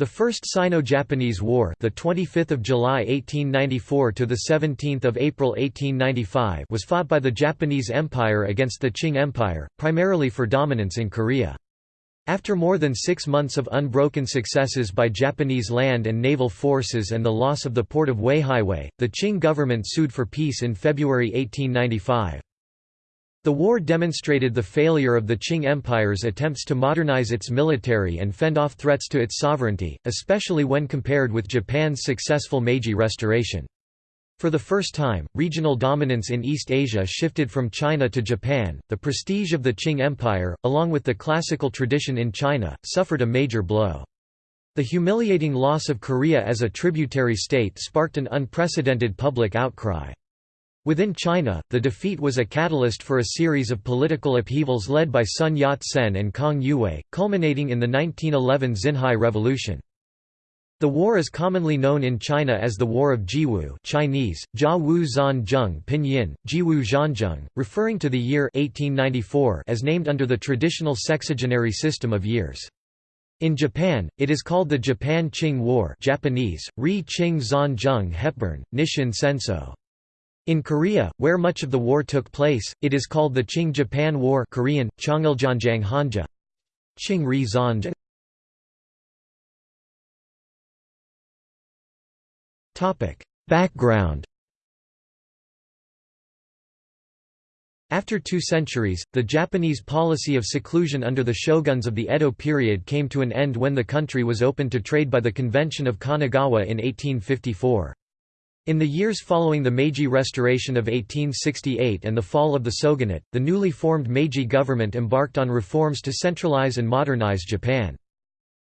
The First Sino-Japanese War, the 25th of July 1894 to the 17th of April 1895, was fought by the Japanese Empire against the Qing Empire, primarily for dominance in Korea. After more than 6 months of unbroken successes by Japanese land and naval forces and the loss of the port of Weihaiwei, the Qing government sued for peace in February 1895. The war demonstrated the failure of the Qing Empire's attempts to modernize its military and fend off threats to its sovereignty, especially when compared with Japan's successful Meiji Restoration. For the first time, regional dominance in East Asia shifted from China to Japan. The prestige of the Qing Empire, along with the classical tradition in China, suffered a major blow. The humiliating loss of Korea as a tributary state sparked an unprecedented public outcry. Within China, the defeat was a catalyst for a series of political upheavals led by Sun Yat-sen and Kang Youwei, culminating in the 1911 Xinhai Revolution. The war is commonly known in China as the War of Jiwu Chinese, Jia Wu Pinyin, Jiwu Zhanzheng, referring to the year 1894 as named under the traditional sexagenary system of years. In Japan, it is called the Japan-Qing War Japanese, Ri Qing Hepburn, Nishin Senso. In Korea, where much of the war took place, it is called the Qing-Japan War Korean, Changiljanjang Hanja. Qing-ri Zanj Background After two centuries, the Japanese policy of seclusion under the shoguns of the Edo period came to an end when the country was opened to trade by the Convention of Kanagawa in 1854. In the years following the Meiji Restoration of 1868 and the fall of the shogunate, the newly formed Meiji government embarked on reforms to centralize and modernize Japan.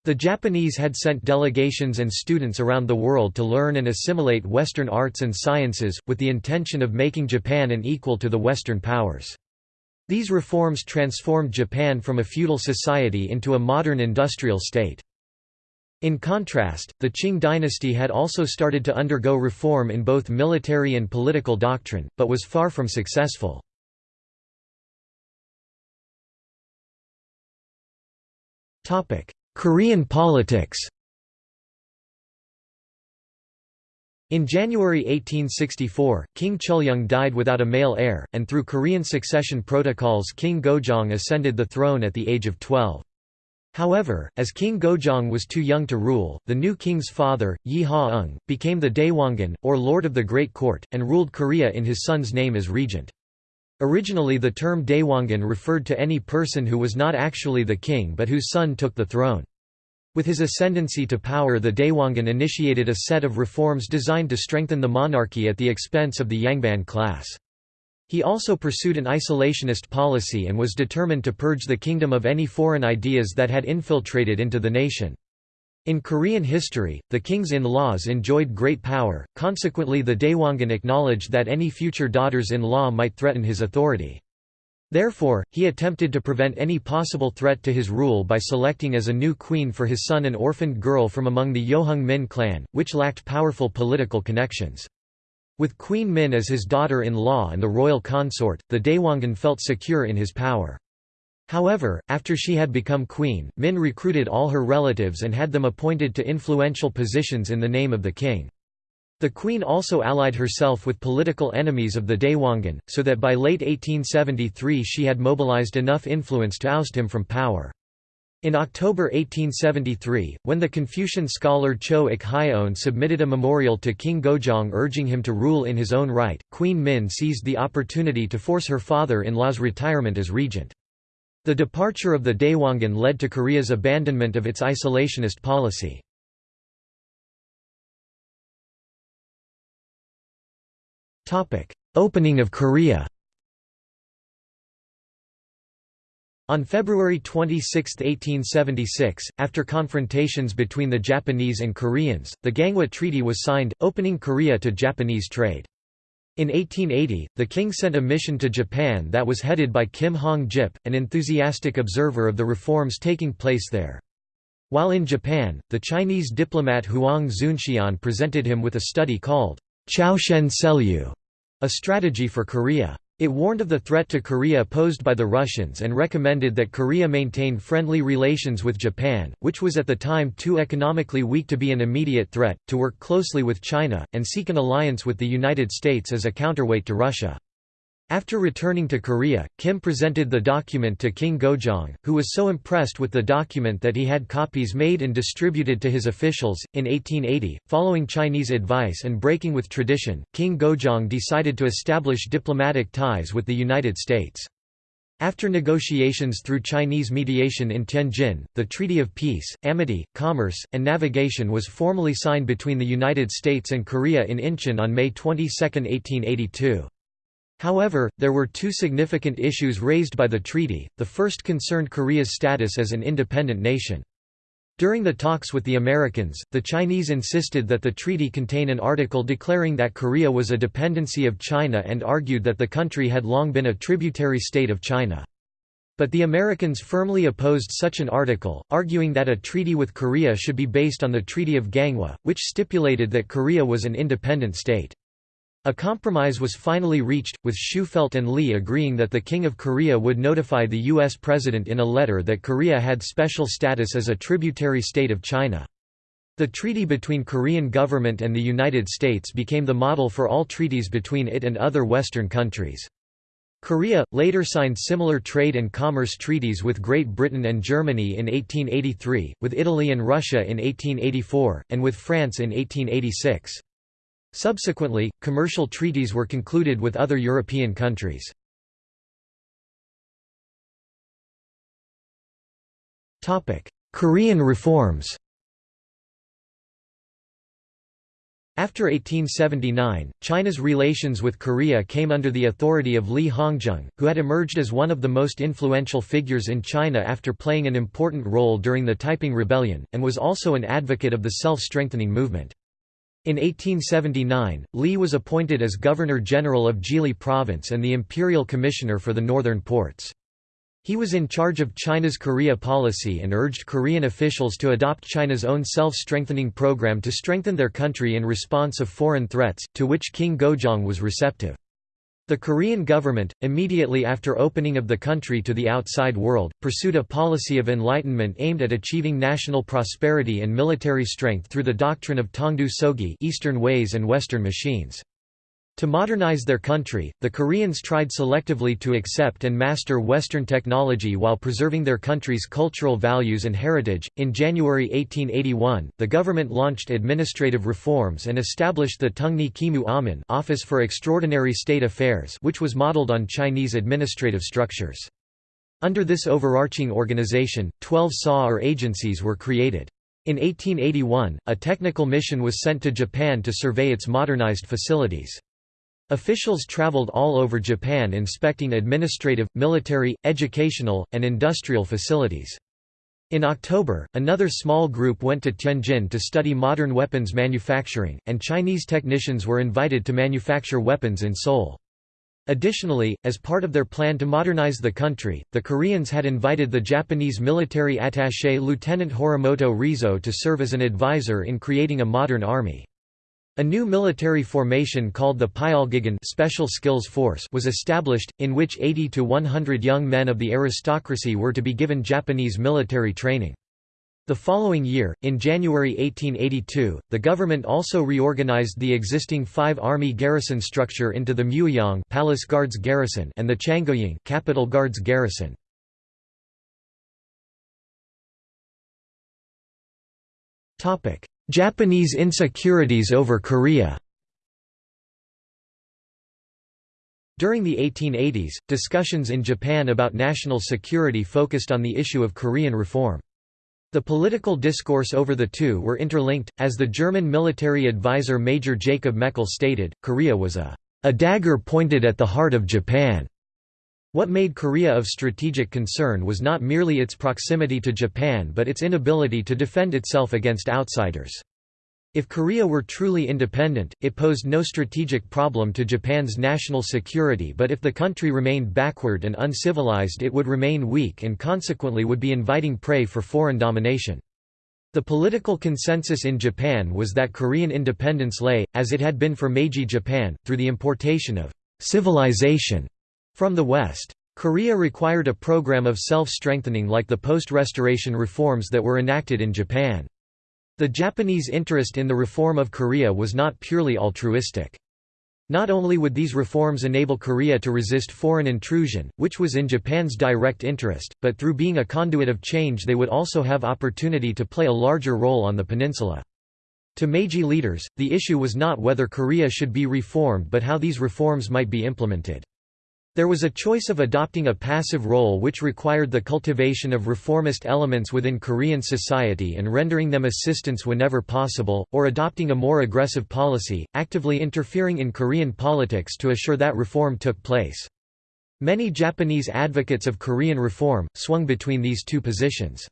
The Japanese had sent delegations and students around the world to learn and assimilate Western arts and sciences, with the intention of making Japan an equal to the Western powers. These reforms transformed Japan from a feudal society into a modern industrial state. In contrast, the Qing dynasty had also started to undergo reform in both military and political doctrine, but was far from successful. Korean politics In January 1864, King Cheoljong died without a male heir, and through Korean succession protocols King Gojong ascended the throne at the age of 12. However, as King Gojong was too young to rule, the new king's father, Yi Ha-ung, became the Daewongun, or Lord of the Great Court, and ruled Korea in his son's name as regent. Originally the term Daewongun referred to any person who was not actually the king but whose son took the throne. With his ascendancy to power the Daewongun initiated a set of reforms designed to strengthen the monarchy at the expense of the Yangban class. He also pursued an isolationist policy and was determined to purge the kingdom of any foreign ideas that had infiltrated into the nation. In Korean history, the kings in-laws enjoyed great power, consequently the Daewongun acknowledged that any future daughters-in-law might threaten his authority. Therefore, he attempted to prevent any possible threat to his rule by selecting as a new queen for his son an orphaned girl from among the Yeoheung Min clan, which lacked powerful political connections. With Queen Min as his daughter-in-law and the royal consort, the Daewongun felt secure in his power. However, after she had become queen, Min recruited all her relatives and had them appointed to influential positions in the name of the king. The queen also allied herself with political enemies of the Daewongun, so that by late 1873 she had mobilized enough influence to oust him from power. In October 1873, when the Confucian scholar Cho Ik Hyeon submitted a memorial to King Gojong urging him to rule in his own right, Queen Min seized the opportunity to force her father-in-law's retirement as regent. The departure of the Daewongun led to Korea's abandonment of its isolationist policy. Opening of Korea On February 26, 1876, after confrontations between the Japanese and Koreans, the Ganghwa Treaty was signed, opening Korea to Japanese trade. In 1880, the king sent a mission to Japan that was headed by Kim Hong-jip, an enthusiastic observer of the reforms taking place there. While in Japan, the Chinese diplomat Huang Zunxian presented him with a study called Chao Shen Selyu, a strategy for Korea. It warned of the threat to Korea posed by the Russians and recommended that Korea maintain friendly relations with Japan, which was at the time too economically weak to be an immediate threat, to work closely with China, and seek an alliance with the United States as a counterweight to Russia. After returning to Korea, Kim presented the document to King Gojong, who was so impressed with the document that he had copies made and distributed to his officials. In 1880, following Chinese advice and breaking with tradition, King Gojong decided to establish diplomatic ties with the United States. After negotiations through Chinese mediation in Tianjin, the Treaty of Peace, Amity, Commerce, and Navigation was formally signed between the United States and Korea in Incheon on May 22, 1882. However, there were two significant issues raised by the treaty, the first concerned Korea's status as an independent nation. During the talks with the Americans, the Chinese insisted that the treaty contain an article declaring that Korea was a dependency of China and argued that the country had long been a tributary state of China. But the Americans firmly opposed such an article, arguing that a treaty with Korea should be based on the Treaty of Ganghwa, which stipulated that Korea was an independent state. A compromise was finally reached, with Shufeldt and Li agreeing that the King of Korea would notify the U.S. President in a letter that Korea had special status as a tributary state of China. The treaty between Korean government and the United States became the model for all treaties between it and other Western countries. Korea, later signed similar trade and commerce treaties with Great Britain and Germany in 1883, with Italy and Russia in 1884, and with France in 1886. Subsequently, commercial treaties were concluded with other European countries. Korean reforms After 1879, China's relations with Korea came under the authority of Li Hongzhang, who had emerged as one of the most influential figures in China after playing an important role during the Taiping Rebellion, and was also an advocate of the self-strengthening movement. In 1879, Li was appointed as Governor-General of Zhili Province and the Imperial Commissioner for the Northern Ports. He was in charge of China's Korea policy and urged Korean officials to adopt China's own self-strengthening program to strengthen their country in response of foreign threats, to which King Gojong was receptive. The Korean government, immediately after opening of the country to the outside world, pursued a policy of enlightenment aimed at achieving national prosperity and military strength through the doctrine of Tongdu Sogi Eastern ways and Western machines. To modernize their country, the Koreans tried selectively to accept and master Western technology while preserving their country's cultural values and heritage. In January 1881, the government launched administrative reforms and established the Tungni Kimu Aman Office for Extraordinary State Affairs, which was modeled on Chinese administrative structures. Under this overarching organization, 12 SA or agencies were created. In 1881, a technical mission was sent to Japan to survey its modernized facilities. Officials traveled all over Japan inspecting administrative, military, educational, and industrial facilities. In October, another small group went to Tianjin to study modern weapons manufacturing, and Chinese technicians were invited to manufacture weapons in Seoul. Additionally, as part of their plan to modernize the country, the Koreans had invited the Japanese military attaché Lieutenant Horimoto Rizo to serve as an advisor in creating a modern army. A new military formation called the Pyalgigan Special Skills Force was established, in which 80 to 100 young men of the aristocracy were to be given Japanese military training. The following year, in January 1882, the government also reorganized the existing five army garrison structure into the Mueang Palace Guards Garrison and the Changoying Capital Guards Garrison. Topic: Japanese insecurities over Korea During the 1880s, discussions in Japan about national security focused on the issue of Korean reform. The political discourse over the two were interlinked, as the German military advisor Major Jacob Meckel stated, Korea was a, a dagger pointed at the heart of Japan. What made Korea of strategic concern was not merely its proximity to Japan but its inability to defend itself against outsiders. If Korea were truly independent, it posed no strategic problem to Japan's national security but if the country remained backward and uncivilized it would remain weak and consequently would be inviting prey for foreign domination. The political consensus in Japan was that Korean independence lay, as it had been for Meiji Japan, through the importation of civilization From the West. Korea required a program of self-strengthening like the post-restoration reforms that were enacted in Japan. The Japanese interest in the reform of Korea was not purely altruistic. Not only would these reforms enable Korea to resist foreign intrusion, which was in Japan's direct interest, but through being a conduit of change they would also have opportunity to play a larger role on the peninsula. To Meiji leaders, the issue was not whether Korea should be reformed but how these reforms might be implemented. There was a choice of adopting a passive role which required the cultivation of reformist elements within Korean society and rendering them assistance whenever possible, or adopting a more aggressive policy, actively interfering in Korean politics to assure that reform took place. Many Japanese advocates of Korean reform, swung between these two positions.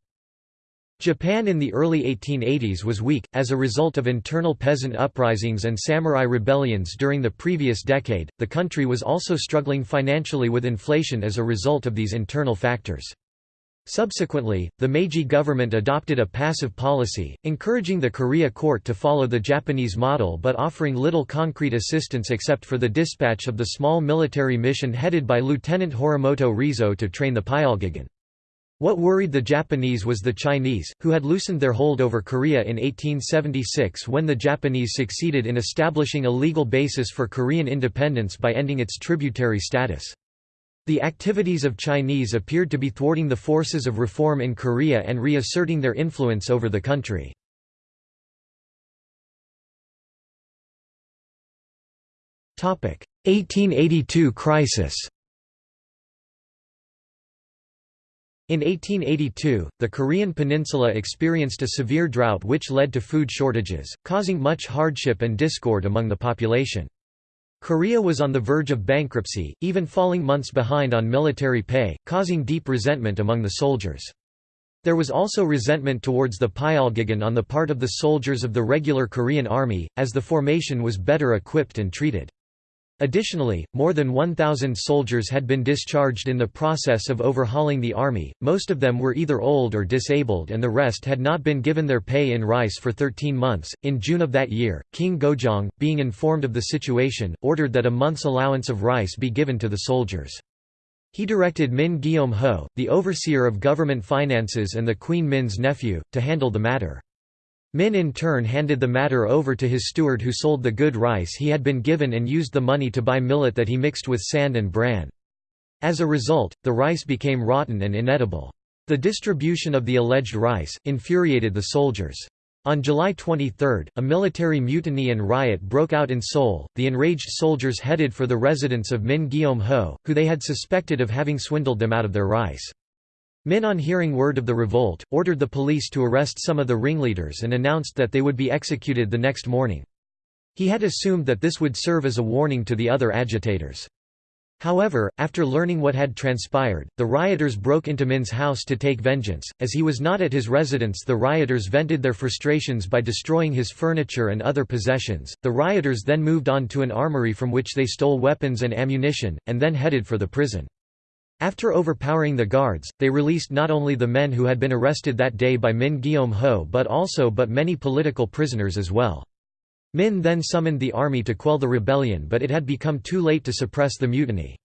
Japan in the early 1880s was weak, as a result of internal peasant uprisings and samurai rebellions during the previous decade. The country was also struggling financially with inflation as a result of these internal factors. Subsequently, the Meiji government adopted a passive policy, encouraging the Korea court to follow the Japanese model but offering little concrete assistance except for the dispatch of the small military mission headed by Lieutenant Horimoto Rizo to train the Pyalgigan. What worried the Japanese was the Chinese, who had loosened their hold over Korea in 1876 when the Japanese succeeded in establishing a legal basis for Korean independence by ending its tributary status. The activities of Chinese appeared to be thwarting the forces of reform in Korea and reasserting their influence over the country. Topic: 1882 crisis. In 1882, the Korean peninsula experienced a severe drought which led to food shortages, causing much hardship and discord among the population. Korea was on the verge of bankruptcy, even falling months behind on military pay, causing deep resentment among the soldiers. There was also resentment towards the Pyalgigan on the part of the soldiers of the regular Korean army, as the formation was better equipped and treated. Additionally, more than 1,000 soldiers had been discharged in the process of overhauling the army, most of them were either old or disabled and the rest had not been given their pay in rice for 13 months. In June of that year, King Gojong, being informed of the situation, ordered that a month's allowance of rice be given to the soldiers. He directed Min Gyeom-ho, the overseer of government finances and the Queen Min's nephew, to handle the matter. Min in turn handed the matter over to his steward who sold the good rice he had been given and used the money to buy millet that he mixed with sand and bran. As a result, the rice became rotten and inedible. The distribution of the alleged rice, infuriated the soldiers. On July 23, a military mutiny and riot broke out in Seoul. The enraged soldiers headed for the residence of Min Gyeom-ho, who they had suspected of having swindled them out of their rice. Min on hearing word of the revolt, ordered the police to arrest some of the ringleaders and announced that they would be executed the next morning. He had assumed that this would serve as a warning to the other agitators. However, after learning what had transpired, the rioters broke into Min's house to take vengeance. As he was not at his residence, the rioters vented their frustrations by destroying his furniture and other possessions. The rioters then moved on to an armory from which they stole weapons and ammunition, and then headed for the prison. After overpowering the guards, they released not only the men who had been arrested that day by Min Gyeom-ho but also but many political prisoners as well. Min then summoned the army to quell the rebellion but it had become too late to suppress the mutiny.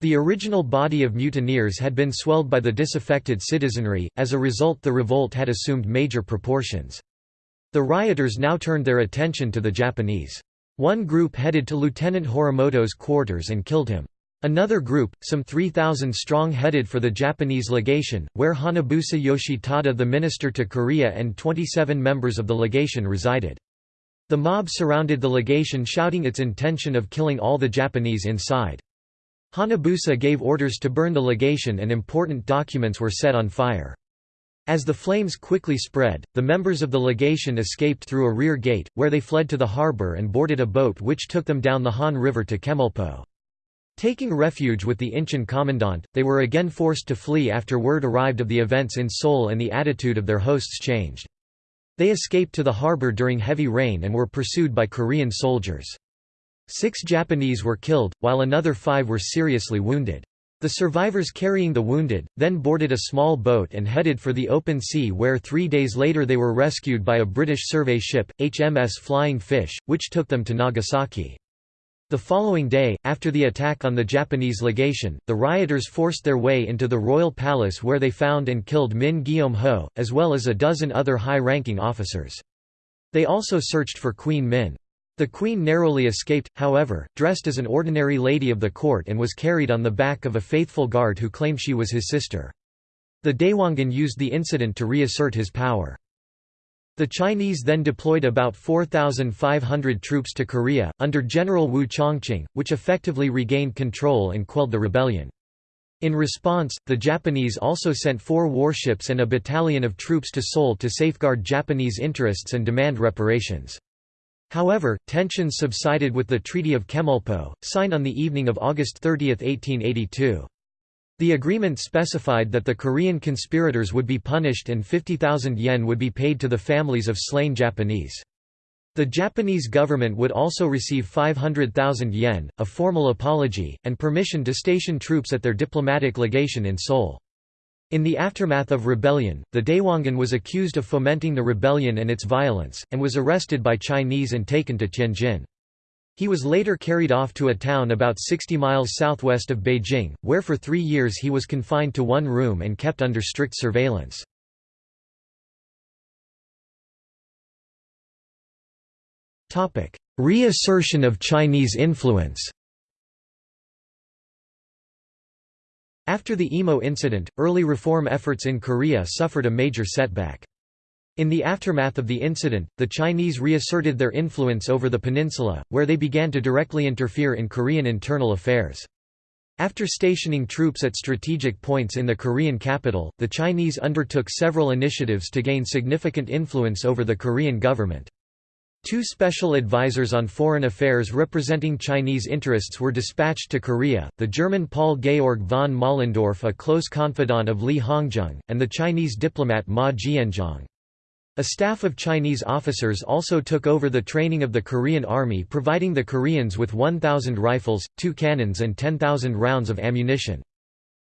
The original body of mutineers had been swelled by the disaffected citizenry, as a result the revolt had assumed major proportions. The rioters now turned their attention to the Japanese. One group headed to Lieutenant Horimoto's quarters and killed him. Another group, some 3,000 strong headed for the Japanese legation, where Hanabusa Yoshitada the minister to Korea and 27 members of the legation resided. The mob surrounded the legation shouting its intention of killing all the Japanese inside. Hanabusa gave orders to burn the legation and important documents were set on fire. As the flames quickly spread, the members of the legation escaped through a rear gate, where they fled to the harbor and boarded a boat which took them down the Han River to Chemulpo. Taking refuge with the Incheon commandant, they were again forced to flee after word arrived of the events in Seoul and the attitude of their hosts changed. They escaped to the harbor during heavy rain and were pursued by Korean soldiers. Six Japanese were killed, while another five were seriously wounded. The survivors carrying the wounded, then boarded a small boat and headed for the open sea where three days later they were rescued by a British survey ship, HMS Flying Fish, which took them to Nagasaki. The following day, after the attack on the Japanese legation, the rioters forced their way into the royal palace where they found and killed Min Gyeom-ho, as well as a dozen other high-ranking officers. They also searched for Queen Min. The queen narrowly escaped, however, dressed as an ordinary lady of the court and was carried on the back of a faithful guard who claimed she was his sister. The Daewongun used the incident to reassert his power. The Chinese then deployed about 4,500 troops to Korea, under General Wu Changqing, which effectively regained control and quelled the rebellion. In response, the Japanese also sent four warships and a battalion of troops to Seoul to safeguard Japanese interests and demand reparations. However, tensions subsided with the Treaty of Chemulpo, signed on the evening of August 30, 1882. The agreement specified that the Korean conspirators would be punished and 50,000 yen would be paid to the families of slain Japanese. The Japanese government would also receive 500,000 yen, a formal apology, and permission to station troops at their diplomatic legation in Seoul. In the aftermath of rebellion, the Daewongun was accused of fomenting the rebellion and its violence, and was arrested by Chinese and taken to Tianjin. He was later carried off to a town about 60 miles southwest of Beijing, where for three years he was confined to one room and kept under strict surveillance. Reassertion of Chinese influence After the Imo incident, early reform efforts in Korea suffered a major setback. In the aftermath of the incident, the Chinese reasserted their influence over the peninsula, where they began to directly interfere in Korean internal affairs. After stationing troops at strategic points in the Korean capital, the Chinese undertook several initiatives to gain significant influence over the Korean government. Two special advisors on foreign affairs representing Chinese interests were dispatched to Korea, the German Paul Georg von Möllendorff a close confidant of Li Hongzhang, and the Chinese diplomat Ma Jianzhong. A staff of Chinese officers also took over the training of the Korean army providing the Koreans with 1,000 rifles, two cannons and 10,000 rounds of ammunition.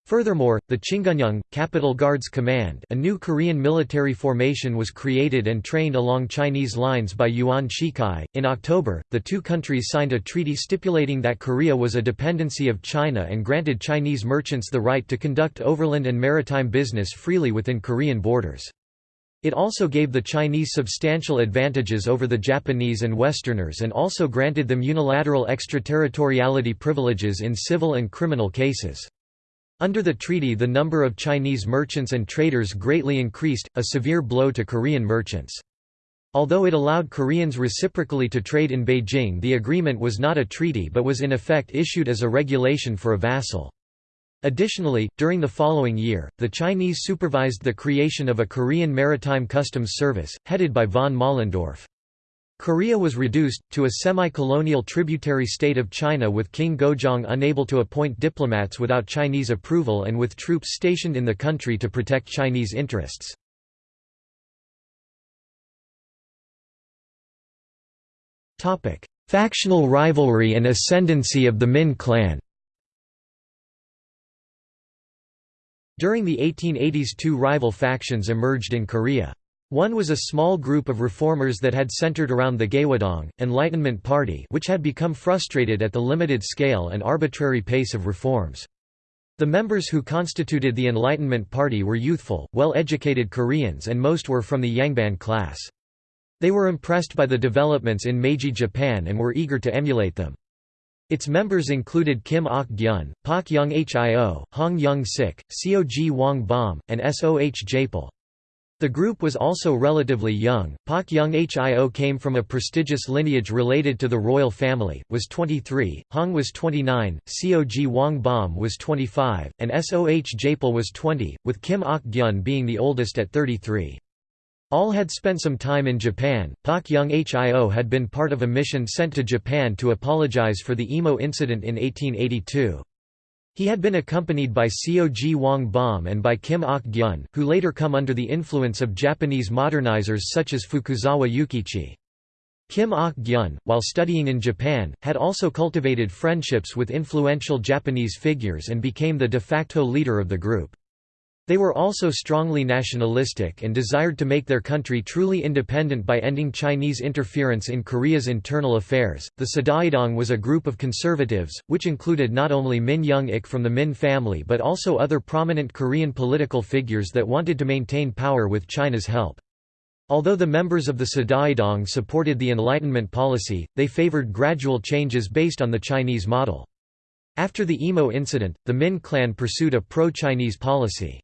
Furthermore, the Chingunyang, Capital Guards Command a new Korean military formation was created and trained along Chinese lines by Yuan Shikai. In October, the two countries signed a treaty stipulating that Korea was a dependency of China and granted Chinese merchants the right to conduct overland and maritime business freely within Korean borders. It also gave the Chinese substantial advantages over the Japanese and Westerners and also granted them unilateral extraterritoriality privileges in civil and criminal cases. Under the treaty the number of Chinese merchants and traders greatly increased, a severe blow to Korean merchants. Although it allowed Koreans reciprocally to trade in Beijing the agreement was not a treaty but was in effect issued as a regulation for a vassal. Additionally, during the following year, the Chinese supervised the creation of a Korean Maritime Customs Service, headed by von Möllendorff. Korea was reduced, to a semi-colonial tributary state of China with King Gojong unable to appoint diplomats without Chinese approval and with troops stationed in the country to protect Chinese interests. Factional rivalry and ascendancy of the Min clan During the 1880s two rival factions emerged in Korea. One was a small group of reformers that had centered around the Gaewadong, Enlightenment Party which had become frustrated at the limited scale and arbitrary pace of reforms. The members who constituted the Enlightenment Party were youthful, well-educated Koreans and most were from the Yangban class. They were impressed by the developments in Meiji Japan and were eager to emulate them. Its members included Kim Ok-gyun, Pak Young Hio, Hong Young Sik, Seoji Wang Bom, and Soh Japal. The group was also relatively young. Pak Young Hio came from a prestigious lineage related to the royal family, was 23, Hong was 29, Seoji Wang Bom was 25, and Soh Japal was 20, with Kim Ok-gyun being the oldest at 33. All had spent some time in Japan. Pak Young Hio had been part of a mission sent to Japan to apologize for the Imo incident in 1882. He had been accompanied by Seoji Wang Bom and by Kim Ok-gyun, who later come under the influence of Japanese modernizers such as Fukuzawa Yukichi. Kim Ok-gyun, while studying in Japan, had also cultivated friendships with influential Japanese figures and became the de facto leader of the group. They were also strongly nationalistic and desired to make their country truly independent by ending Chinese interference in Korea's internal affairs. The Sadaedong was a group of conservatives, which included not only Min Young-ik from the Min family but also other prominent Korean political figures that wanted to maintain power with China's help. Although the members of the Sadaedong supported the Enlightenment policy, they favored gradual changes based on the Chinese model. After the Imo incident, the Min clan pursued a pro-Chinese policy.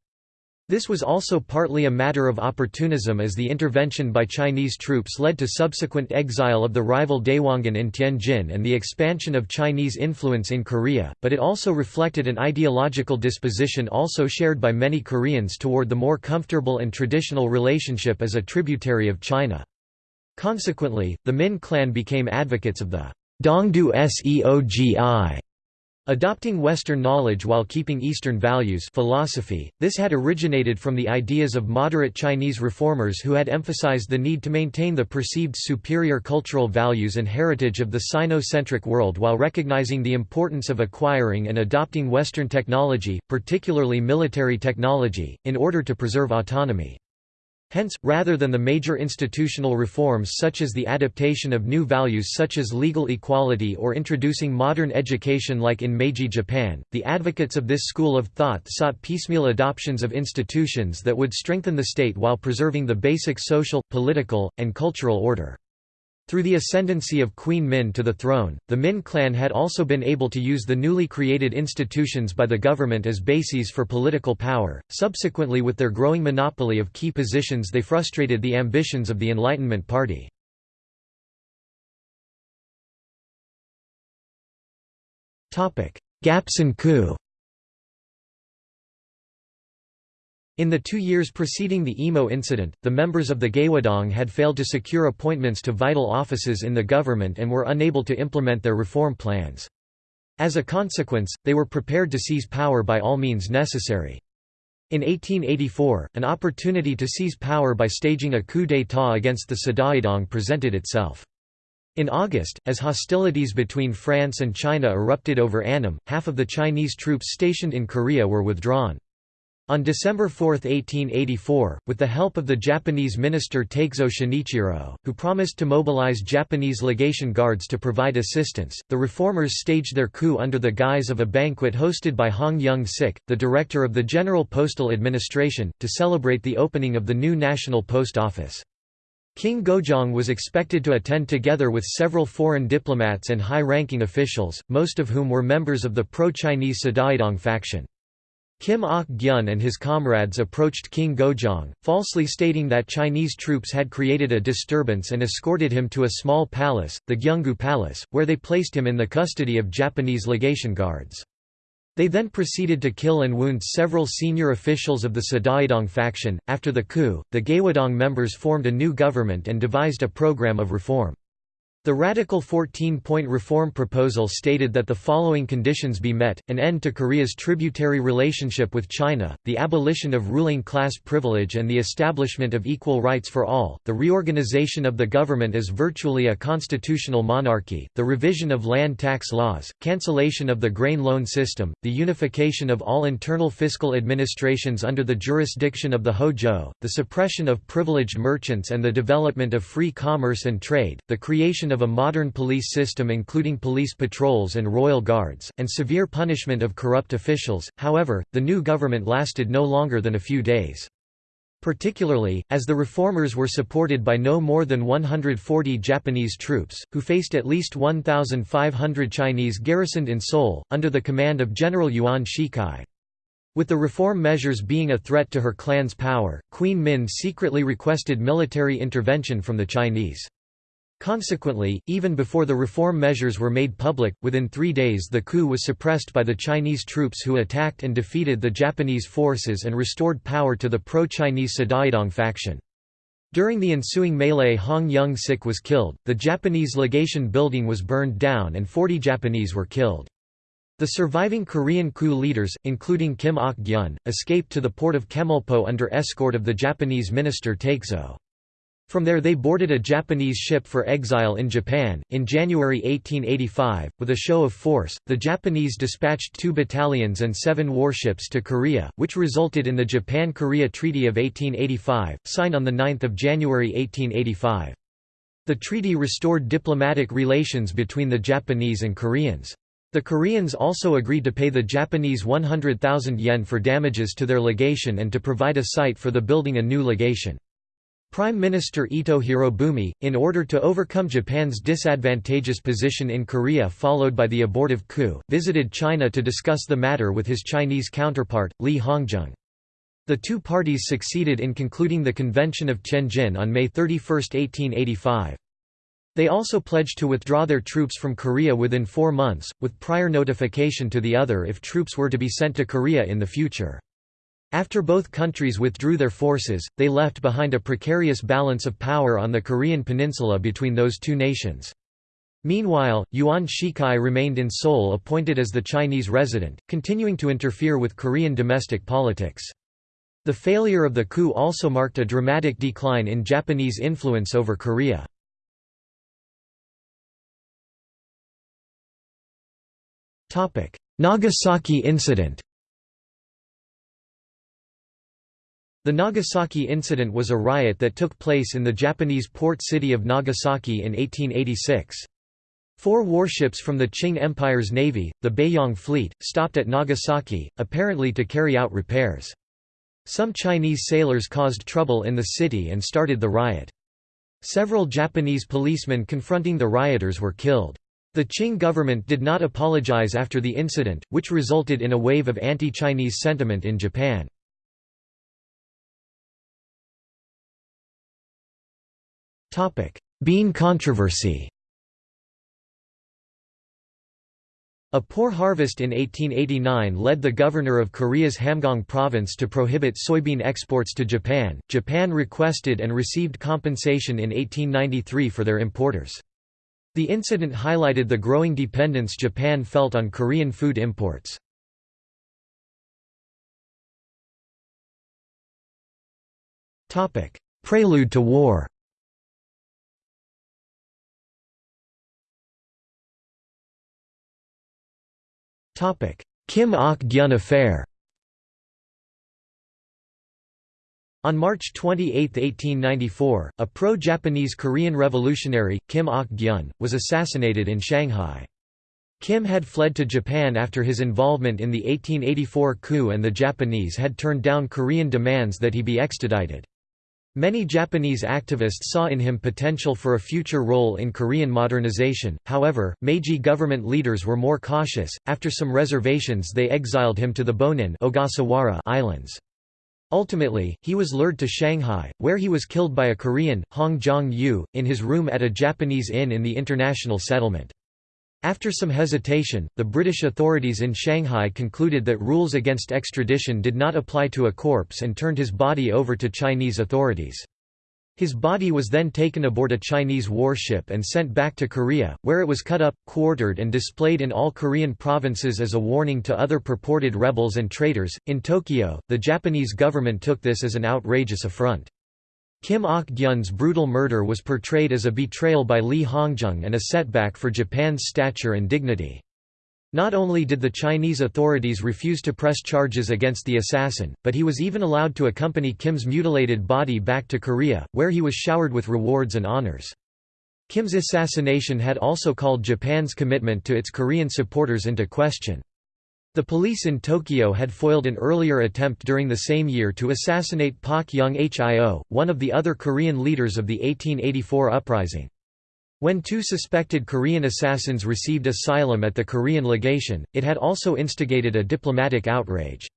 This was also partly a matter of opportunism as the intervention by Chinese troops led to subsequent exile of the rival Daewongun in Tianjin and the expansion of Chinese influence in Korea, but it also reflected an ideological disposition also shared by many Koreans toward the more comfortable and traditional relationship as a tributary of China. Consequently, the Min clan became advocates of the Dongdu Seogi Adopting Western knowledge while keeping Eastern values philosophy, this had originated from the ideas of moderate Chinese reformers who had emphasized the need to maintain the perceived superior cultural values and heritage of the Sino-centric world while recognizing the importance of acquiring and adopting Western technology, particularly military technology, in order to preserve autonomy. Hence, rather than the major institutional reforms such as the adaptation of new values such as legal equality or introducing modern education like in Meiji Japan, the advocates of this school of thought sought piecemeal adoptions of institutions that would strengthen the state while preserving the basic social, political, and cultural order. Through the ascendancy of Queen Min to the throne, the Min clan had also been able to use the newly created institutions by the government as bases for political power. Subsequently, with their growing monopoly of key positions, they frustrated the ambitions of the Enlightenment Party. Topic: Gapsin coup. In the two years preceding the Imo incident, the members of the Gaewodong had failed to secure appointments to vital offices in the government and were unable to implement their reform plans. As a consequence, they were prepared to seize power by all means necessary. In 1884, an opportunity to seize power by staging a coup d'état against the Sadaedong presented itself. In August, as hostilities between France and China erupted over Annam, half of the Chinese troops stationed in Korea were withdrawn. On December 4, 1884, with the help of the Japanese minister Takezoe Shinichiro, who promised to mobilize Japanese legation guards to provide assistance, the reformers staged their coup under the guise of a banquet hosted by Hong Young-sik, the director of the General Postal Administration, to celebrate the opening of the new National Post Office. King Gojong was expected to attend together with several foreign diplomats and high-ranking officials, most of whom were members of the pro-Chinese Sadaedong faction. Kim Ok-gyun and his comrades approached King Gojong, falsely stating that Chinese troops had created a disturbance and escorted him to a small palace, the Gyeonggu Palace, where they placed him in the custody of Japanese legation guards. They then proceeded to kill and wound several senior officials of the Sadaedong faction. After the coup, the Gaewodong members formed a new government and devised a program of reform. The radical 14-point reform proposal stated that the following conditions be met, an end to Korea's tributary relationship with China, the abolition of ruling class privilege and the establishment of equal rights for all, the reorganization of the government as virtually a constitutional monarchy, the revision of land tax laws, cancellation of the grain loan system, the unification of all internal fiscal administrations under the jurisdiction of the Hojo, the suppression of privileged merchants and the development of free commerce and trade, the creation of a modern police system including police patrols and royal guards, and severe punishment of corrupt officials. However, the new government lasted no longer than a few days. Particularly, as the reformers were supported by no more than 140 Japanese troops, who faced at least 1,500 Chinese garrisoned in Seoul, under the command of General Yuan Shikai. With the reform measures being a threat to her clan's power, Queen Min secretly requested military intervention from the Chinese. Consequently, even before the reform measures were made public, within three days the coup was suppressed by the Chinese troops who attacked and defeated the Japanese forces and restored power to the pro-Chinese Sadaedong faction. During the ensuing melee Hong Young-sik was killed, the Japanese legation building was burned down and 40 Japanese were killed. The surviving Korean coup leaders, including Kim Ok-gyun, escaped to the port of Chemulpo under escort of the Japanese minister Takezoe. From there they boarded a Japanese ship for exile in Japan. In January 1885, with a show of force, the Japanese dispatched two battalions and seven warships to Korea, which resulted in the Japan-Korea Treaty of 1885, signed on 9 January 1885. The treaty restored diplomatic relations between the Japanese and Koreans. The Koreans also agreed to pay the Japanese 100,000 yen for damages to their legation and to provide a site for the building a new legation. Prime Minister Ito Hirobumi, in order to overcome Japan's disadvantageous position in Korea followed by the abortive coup, visited China to discuss the matter with his Chinese counterpart, Li Hongzhang. The two parties succeeded in concluding the Convention of Tianjin on May 31, 1885. They also pledged to withdraw their troops from Korea within four months, with prior notification to the other if troops were to be sent to Korea in the future. After both countries withdrew their forces, they left behind a precarious balance of power on the Korean peninsula between those two nations. Meanwhile, Yuan Shikai remained in Seoul appointed as the Chinese resident, continuing to interfere with Korean domestic politics. The failure of the coup also marked a dramatic decline in Japanese influence over Korea. Nagasaki incident The Nagasaki incident was a riot that took place in the Japanese port city of Nagasaki in 1886. Four warships from the Qing Empire's navy, the Beiyang Fleet, stopped at Nagasaki, apparently to carry out repairs. Some Chinese sailors caused trouble in the city and started the riot. Several Japanese policemen confronting the rioters were killed. The Qing government did not apologize after the incident, which resulted in a wave of anti-Chinese sentiment in Japan. Bean controversy A poor harvest in 1889 led the governor of Korea's Hamgyong province to prohibit soybean exports to Japan. Japan requested and received compensation in 1893 for their importers. The incident highlighted the growing dependence Japan felt on Korean food imports. Prelude to war Kim Ok-gyun affair On March 28, 1894, a pro-Japanese Korean revolutionary, Kim Ok-gyun, was assassinated in Shanghai. Kim had fled to Japan after his involvement in the 1884 coup and the Japanese had turned down Korean demands that he be extradited. Many Japanese activists saw in him potential for a future role in Korean modernization, however, Meiji government leaders were more cautious, after some reservations they exiled him to the Bonin Ogasawara Islands. Ultimately, he was lured to Shanghai, where he was killed by a Korean, Hong Jong-yu, in his room at a Japanese inn in the international settlement. After some hesitation, the British authorities in Shanghai concluded that rules against extradition did not apply to a corpse and turned his body over to Chinese authorities. His body was then taken aboard a Chinese warship and sent back to Korea, where it was cut up, quartered, and displayed in all Korean provinces as a warning to other purported rebels and traitors. In Tokyo, the Japanese government took this as an outrageous affront. Kim Ok-gyun's brutal murder was portrayed as a betrayal by Li Hongzhang and a setback for Japan's stature and dignity. Not only did the Chinese authorities refuse to press charges against the assassin, but he was even allowed to accompany Kim's mutilated body back to Korea, where he was showered with rewards and honors. Kim's assassination had also called Japan's commitment to its Korean supporters into question. The police in Tokyo had foiled an earlier attempt during the same year to assassinate Pak Young Hio, one of the other Korean leaders of the 1884 uprising. When two suspected Korean assassins received asylum at the Korean legation, it had also instigated a diplomatic outrage.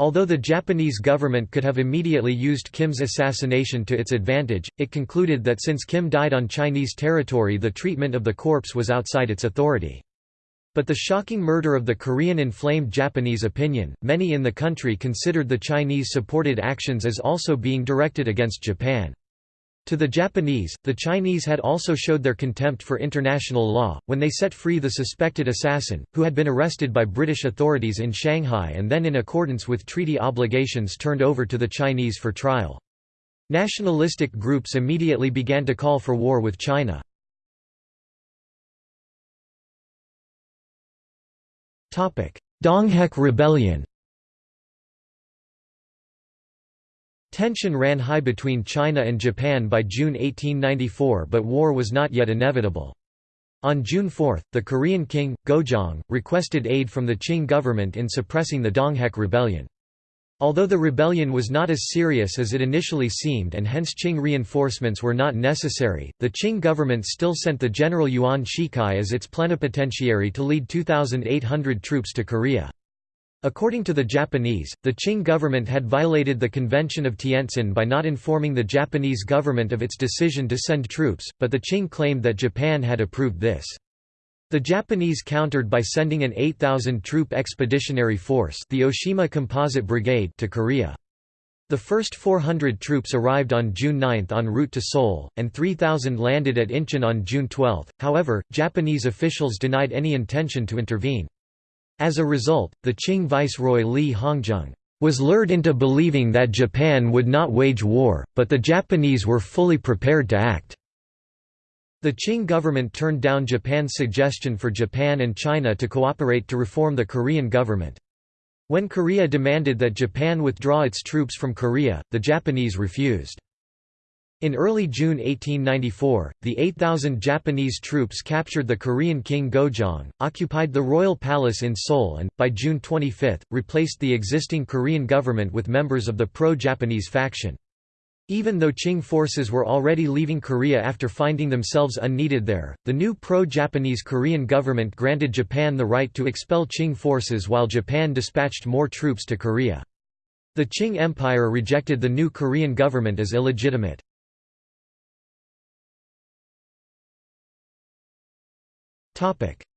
Although the Japanese government could have immediately used Kim's assassination to its advantage, it concluded that since Kim died on Chinese territory the treatment of the corpse was outside its authority. But the shocking murder of the Korean inflamed Japanese opinion, many in the country considered the Chinese-supported actions as also being directed against Japan. To the Japanese, the Chinese had also showed their contempt for international law, when they set free the suspected assassin, who had been arrested by British authorities in Shanghai and then in accordance with treaty obligations turned over to the Chinese for trial. Nationalistic groups immediately began to call for war with China. Donghak Rebellion Tension ran high between China and Japan by June 1894 but war was not yet inevitable. On June 4, the Korean king, Gojong, requested aid from the Qing government in suppressing the Donghak Rebellion. Although the rebellion was not as serious as it initially seemed and hence Qing reinforcements were not necessary, the Qing government still sent the General Yuan Shikai as its plenipotentiary to lead 2,800 troops to Korea. According to the Japanese, the Qing government had violated the Convention of Tientsin by not informing the Japanese government of its decision to send troops, but the Qing claimed that Japan had approved this. The Japanese countered by sending an 8,000-troop expeditionary force the Oshima Composite Brigade to Korea. The first 400 troops arrived on June 9 en route to Seoul, and 3,000 landed at Incheon on June 12. However, Japanese officials denied any intention to intervene. As a result, the Qing viceroy Li Hongzhang was lured into believing that Japan would not wage war, but the Japanese were fully prepared to act. The Qing government turned down Japan's suggestion for Japan and China to cooperate to reform the Korean government. When Korea demanded that Japan withdraw its troops from Korea, the Japanese refused. In early June 1894, the 8,000 Japanese troops captured the Korean king Gojong, occupied the royal palace in Seoul and, by June 25, replaced the existing Korean government with members of the pro-Japanese faction. Even though Qing forces were already leaving Korea after finding themselves unneeded there, the new pro-Japanese Korean government granted Japan the right to expel Qing forces while Japan dispatched more troops to Korea. The Qing Empire rejected the new Korean government as illegitimate.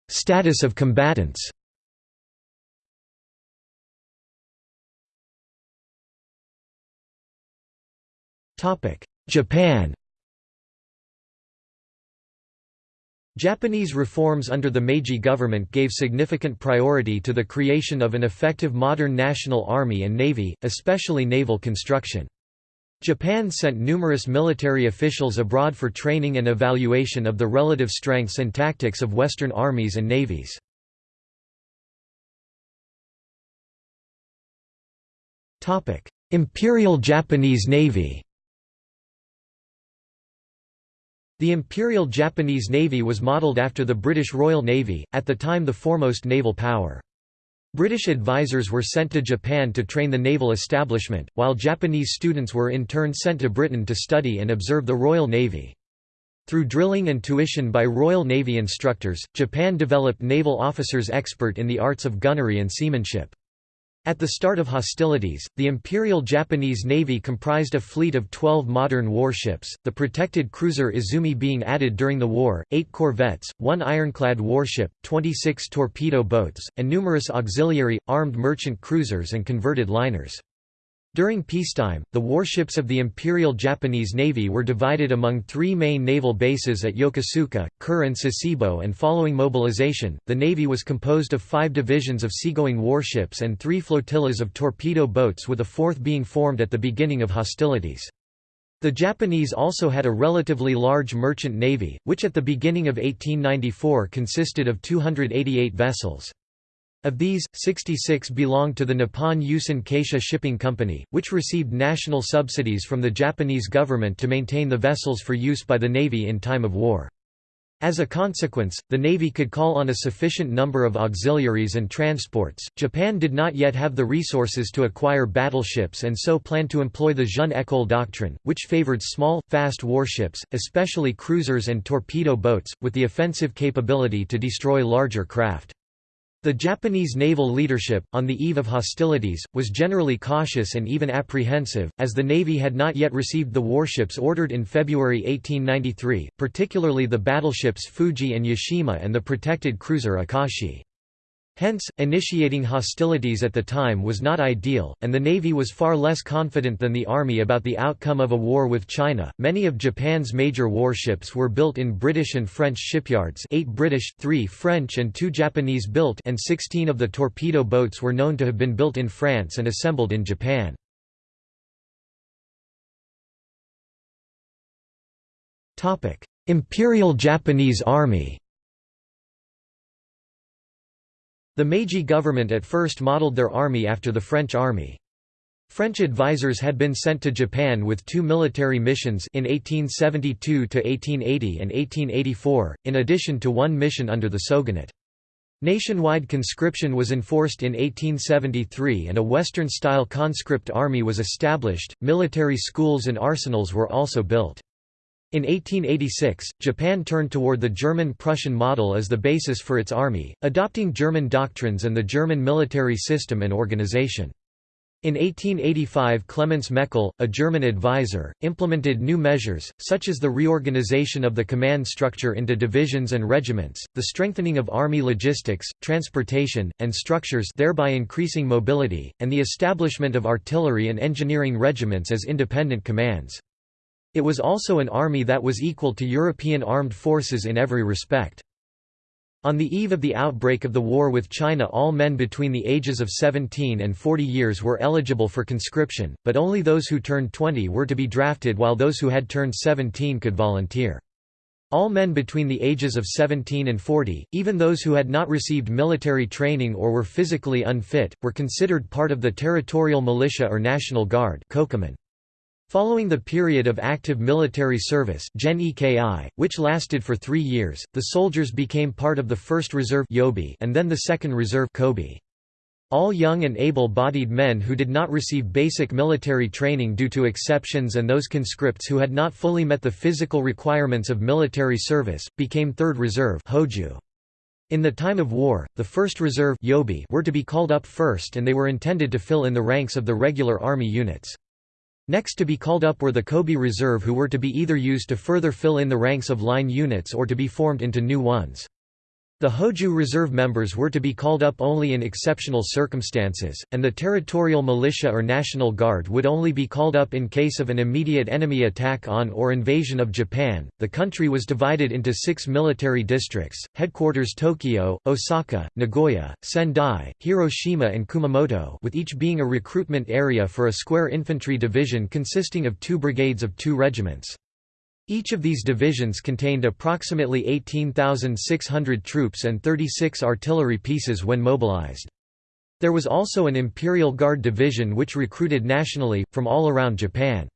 Status of combatants Japan Japanese reforms under the Meiji government gave significant priority to the creation of an effective modern national army and navy, especially naval construction. Japan sent numerous military officials abroad for training and evaluation of the relative strengths and tactics of Western armies and navies. Imperial Japanese Navy The Imperial Japanese Navy was modelled after the British Royal Navy, at the time the foremost naval power. British advisors were sent to Japan to train the naval establishment, while Japanese students were in turn sent to Britain to study and observe the Royal Navy. Through drilling and tuition by Royal Navy instructors, Japan developed naval officers expert in the arts of gunnery and seamanship. At the start of hostilities, the Imperial Japanese Navy comprised a fleet of 12 modern warships, the protected cruiser Izumi being added during the war, 8 corvettes, 1 ironclad warship, 26 torpedo boats, and numerous auxiliary, armed merchant cruisers and converted liners. During peacetime, the warships of the Imperial Japanese Navy were divided among three main naval bases at Yokosuka, Kure and Sasebo and following mobilization, the Navy was composed of five divisions of seagoing warships and three flotillas of torpedo boats with a fourth being formed at the beginning of hostilities. The Japanese also had a relatively large merchant navy, which at the beginning of 1894 consisted of 288 vessels. Of these, 66 belonged to the Nippon Yusen Kaisha Shipping Company, which received national subsidies from the Japanese government to maintain the vessels for use by the Navy in time of war. As a consequence, the Navy could call on a sufficient number of auxiliaries and transports. Japan did not yet have the resources to acquire battleships and so planned to employ the Jeune École doctrine, which favored small, fast warships, especially cruisers and torpedo boats, with the offensive capability to destroy larger craft. The Japanese naval leadership, on the eve of hostilities, was generally cautious and even apprehensive, as the Navy had not yet received the warships ordered in February 1893, particularly the battleships Fuji and Yashima and the protected cruiser Akashi. Hence, initiating hostilities at the time was not ideal, and the Navy was far less confident than the Army about the outcome of a war with China. Many of Japan's major warships were built in British and French shipyards 8 British, 3 French and 2 Japanese built and 16 of the torpedo boats were known to have been built in France and assembled in Japan. Imperial Japanese Army The Meiji government at first modeled their army after the French army. French advisors had been sent to Japan with two military missions in 1872 to 1880 and 1884, in addition to one mission under the shogunate. Nationwide conscription was enforced in 1873 and a Western-style conscript army was established, military schools and arsenals were also built. In 1886, Japan turned toward the German-Prussian model as the basis for its army, adopting German doctrines and the German military system and organization. In 1885 Clemens Meckel, a German advisor, implemented new measures, such as the reorganization of the command structure into divisions and regiments, the strengthening of army logistics, transportation, and structures thereby increasing mobility, and the establishment of artillery and engineering regiments as independent commands. It was also an army that was equal to European armed forces in every respect. On the eve of the outbreak of the war with China all men between the ages of 17 and 40 years were eligible for conscription, but only those who turned 20 were to be drafted while those who had turned 17 could volunteer. All men between the ages of 17 and 40, even those who had not received military training or were physically unfit, were considered part of the territorial militia or National Guard Following the period of active military service which lasted for three years, the soldiers became part of the 1st Reserve Yobi and then the 2nd Reserve all young and able-bodied men who did not receive basic military training due to exceptions and those conscripts who had not fully met the physical requirements of military service, became 3rd Reserve Hoju. In the time of war, the 1st Reserve Yobi were to be called up first and they were intended to fill in the ranks of the regular army units. Next to be called up were the Kobi Reserve who were to be either used to further fill in the ranks of line units or to be formed into new ones. The Hoju Reserve members were to be called up only in exceptional circumstances, and the territorial militia or National Guard would only be called up in case of an immediate enemy attack on or invasion of Japan. The country was divided into six military districts headquarters Tokyo, Osaka, Nagoya, Sendai, Hiroshima, and Kumamoto, with each being a recruitment area for a square infantry division consisting of two brigades of two regiments. Each of these divisions contained approximately 18,600 troops and 36 artillery pieces when mobilized. There was also an Imperial Guard division which recruited nationally, from all around Japan.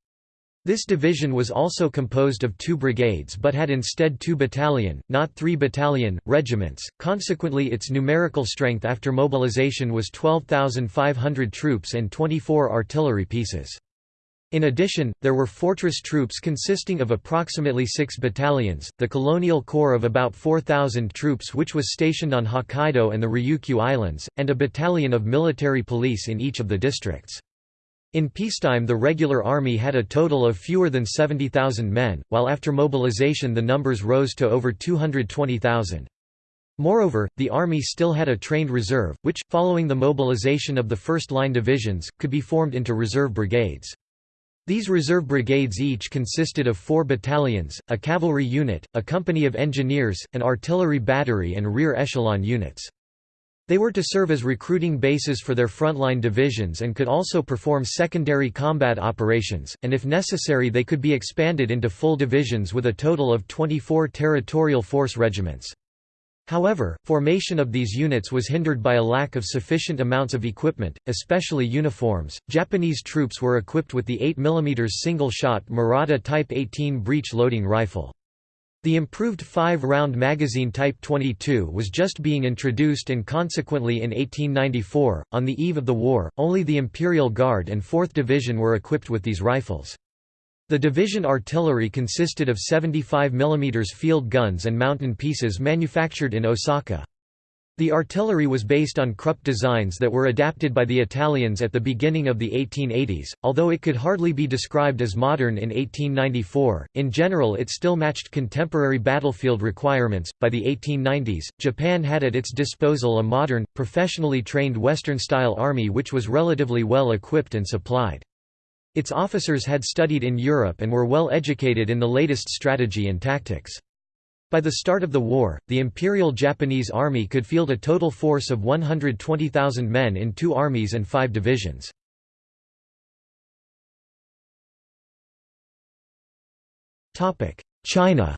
This division was also composed of two brigades but had instead two battalion, not three battalion, regiments, consequently its numerical strength after mobilization was 12,500 troops and 24 artillery pieces. In addition, there were fortress troops consisting of approximately six battalions, the Colonial Corps of about 4,000 troops which was stationed on Hokkaido and the Ryukyu Islands, and a battalion of military police in each of the districts. In peacetime the regular army had a total of fewer than 70,000 men, while after mobilization the numbers rose to over 220,000. Moreover, the army still had a trained reserve, which, following the mobilization of the first-line divisions, could be formed into reserve brigades. These reserve brigades each consisted of four battalions, a cavalry unit, a company of engineers, an artillery battery and rear echelon units. They were to serve as recruiting bases for their frontline divisions and could also perform secondary combat operations, and if necessary they could be expanded into full divisions with a total of 24 territorial force regiments. However, formation of these units was hindered by a lack of sufficient amounts of equipment, especially uniforms. Japanese troops were equipped with the 8 mm single-shot Murata Type 18 breech-loading rifle. The improved 5-round magazine Type 22 was just being introduced and consequently in 1894, on the eve of the war, only the Imperial Guard and 4th Division were equipped with these rifles. The division artillery consisted of 75 mm field guns and mountain pieces manufactured in Osaka. The artillery was based on Krupp designs that were adapted by the Italians at the beginning of the 1880s, although it could hardly be described as modern in 1894. In general, it still matched contemporary battlefield requirements. By the 1890s, Japan had at its disposal a modern, professionally trained Western style army which was relatively well equipped and supplied. Its officers had studied in Europe and were well educated in the latest strategy and tactics. By the start of the war, the Imperial Japanese Army could field a total force of 120,000 men in two armies and five divisions. China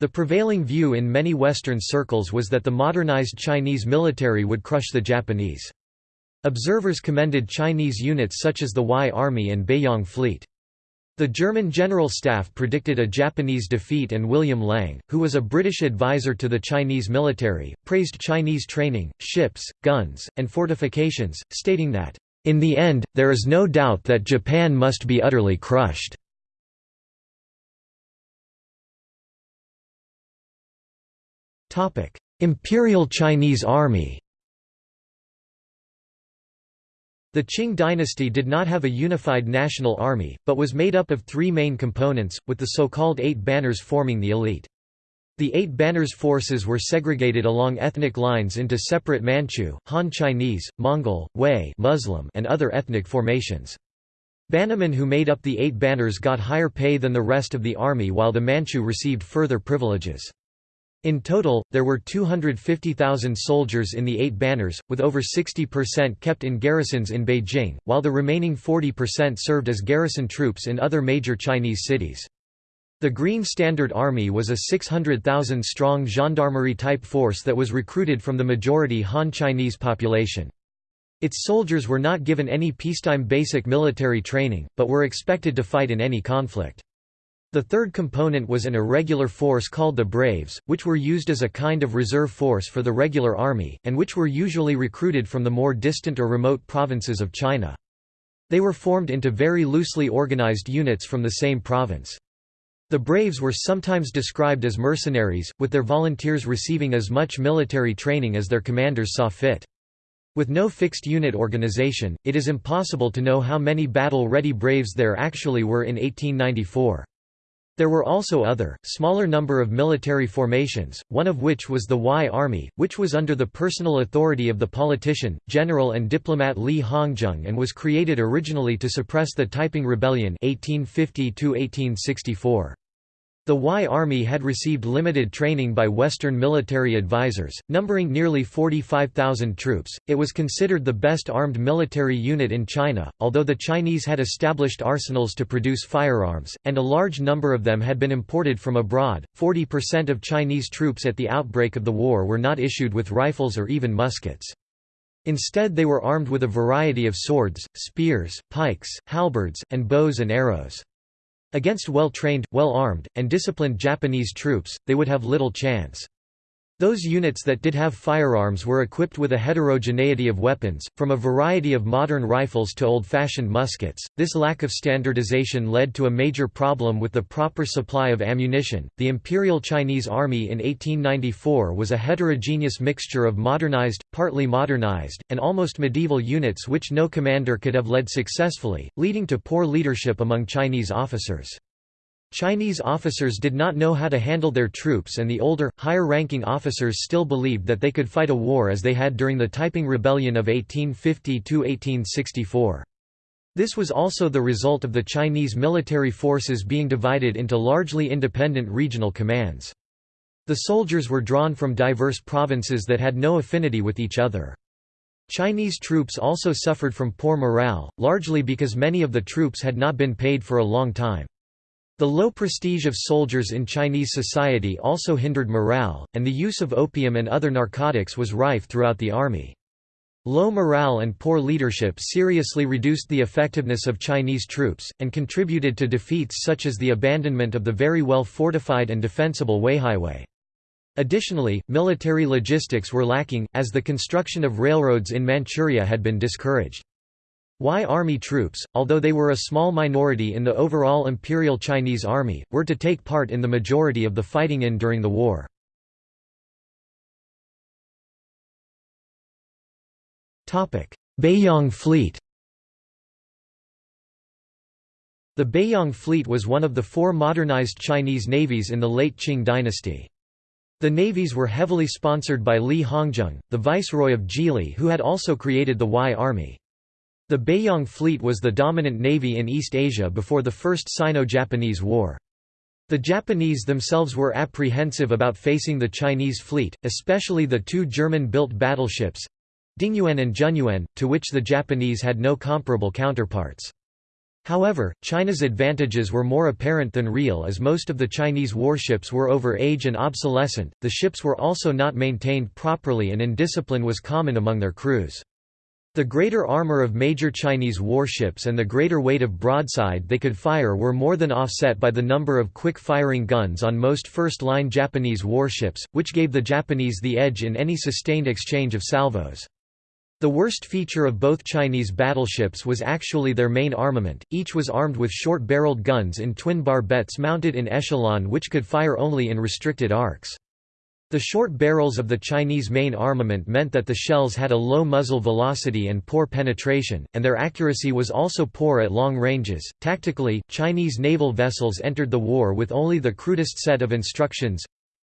The prevailing view in many Western circles was that the modernized Chinese military would crush the Japanese. Observers commended Chinese units such as the Huai Army and Beiyang Fleet. The German General Staff predicted a Japanese defeat and William Lang, who was a British advisor to the Chinese military, praised Chinese training, ships, guns, and fortifications, stating that, "...in the end, there is no doubt that Japan must be utterly crushed." Imperial Chinese Army The Qing dynasty did not have a unified national army, but was made up of three main components, with the so-called Eight Banners forming the elite. The Eight Banners forces were segregated along ethnic lines into separate Manchu, Han Chinese, Mongol, Hui Muslim, and other ethnic formations. Bannermen who made up the Eight Banners got higher pay than the rest of the army while the Manchu received further privileges. In total, there were 250,000 soldiers in the Eight Banners, with over 60% kept in garrisons in Beijing, while the remaining 40% served as garrison troops in other major Chinese cities. The Green Standard Army was a 600,000-strong gendarmerie-type force that was recruited from the majority Han Chinese population. Its soldiers were not given any peacetime basic military training, but were expected to fight in any conflict. The third component was an irregular force called the Braves, which were used as a kind of reserve force for the regular army, and which were usually recruited from the more distant or remote provinces of China. They were formed into very loosely organized units from the same province. The Braves were sometimes described as mercenaries, with their volunteers receiving as much military training as their commanders saw fit. With no fixed unit organization, it is impossible to know how many battle-ready Braves there actually were in 1894. There were also other, smaller number of military formations, one of which was the Huai Army, which was under the personal authority of the politician, general and diplomat Li Hongzhang and was created originally to suppress the Taiping Rebellion 1850 -1864. The Huai Army had received limited training by Western military advisors, numbering nearly 45,000 troops. It was considered the best armed military unit in China, although the Chinese had established arsenals to produce firearms, and a large number of them had been imported from abroad. 40% of Chinese troops at the outbreak of the war were not issued with rifles or even muskets. Instead, they were armed with a variety of swords, spears, pikes, halberds, and bows and arrows. Against well-trained, well-armed, and disciplined Japanese troops, they would have little chance. Those units that did have firearms were equipped with a heterogeneity of weapons, from a variety of modern rifles to old-fashioned muskets. This lack of standardization led to a major problem with the proper supply of ammunition. The Imperial Chinese Army in 1894 was a heterogeneous mixture of modernized, partly modernized, and almost medieval units which no commander could have led successfully, leading to poor leadership among Chinese officers. Chinese officers did not know how to handle their troops and the older, higher-ranking officers still believed that they could fight a war as they had during the Taiping Rebellion of 1850–1864. This was also the result of the Chinese military forces being divided into largely independent regional commands. The soldiers were drawn from diverse provinces that had no affinity with each other. Chinese troops also suffered from poor morale, largely because many of the troops had not been paid for a long time. The low prestige of soldiers in Chinese society also hindered morale, and the use of opium and other narcotics was rife throughout the army. Low morale and poor leadership seriously reduced the effectiveness of Chinese troops, and contributed to defeats such as the abandonment of the very well fortified and defensible Weihaiwei. Additionally, military logistics were lacking, as the construction of railroads in Manchuria had been discouraged. Huai Army troops, although they were a small minority in the overall Imperial Chinese Army, were to take part in the majority of the fighting in during the war. Beiyang Fleet The Beiyang Fleet was one of the four modernized Chinese navies in the late Qing dynasty. The navies were heavily sponsored by Li Hongzhang, the viceroy of Zhili who had also created the Huai Army. The Beiyang fleet was the dominant navy in East Asia before the First Sino-Japanese War. The Japanese themselves were apprehensive about facing the Chinese fleet, especially the two German-built battleships—Dingyuan and Zhenyuan, to which the Japanese had no comparable counterparts. However, China's advantages were more apparent than real as most of the Chinese warships were over age and obsolescent, the ships were also not maintained properly and indiscipline was common among their crews. The greater armor of major Chinese warships and the greater weight of broadside they could fire were more than offset by the number of quick-firing guns on most first-line Japanese warships, which gave the Japanese the edge in any sustained exchange of salvos. The worst feature of both Chinese battleships was actually their main armament, each was armed with short-barreled guns in twin barbettes mounted in echelon which could fire only in restricted arcs. The short barrels of the Chinese main armament meant that the shells had a low muzzle velocity and poor penetration, and their accuracy was also poor at long ranges. Tactically, Chinese naval vessels entered the war with only the crudest set of instructions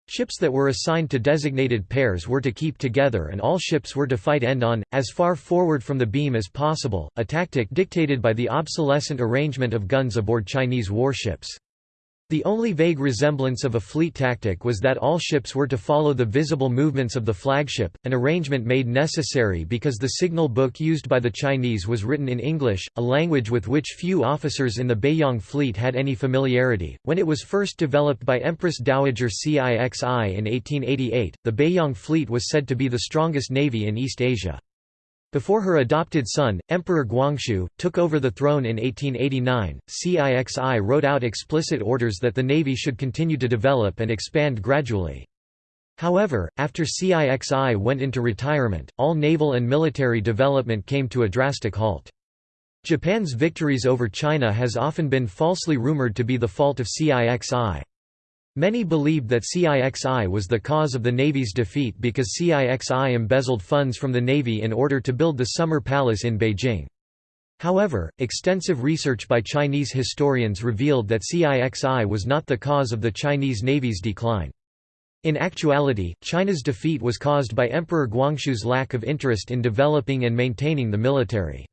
Ships that were assigned to designated pairs were to keep together and all ships were to fight end-on, as far forward from the beam as possible, a tactic dictated by the obsolescent arrangement of guns aboard Chinese warships. The only vague resemblance of a fleet tactic was that all ships were to follow the visible movements of the flagship, an arrangement made necessary because the signal book used by the Chinese was written in English, a language with which few officers in the Beiyang fleet had any familiarity. When it was first developed by Empress Dowager Cixi in 1888, the Beiyang fleet was said to be the strongest navy in East Asia. Before her adopted son, Emperor Guangxu, took over the throne in 1889, CIXI wrote out explicit orders that the navy should continue to develop and expand gradually. However, after CIXI went into retirement, all naval and military development came to a drastic halt. Japan's victories over China has often been falsely rumored to be the fault of CIXI. Many believed that CIXI was the cause of the Navy's defeat because CIXI embezzled funds from the Navy in order to build the Summer Palace in Beijing. However, extensive research by Chinese historians revealed that CIXI was not the cause of the Chinese Navy's decline. In actuality, China's defeat was caused by Emperor Guangxu's lack of interest in developing and maintaining the military.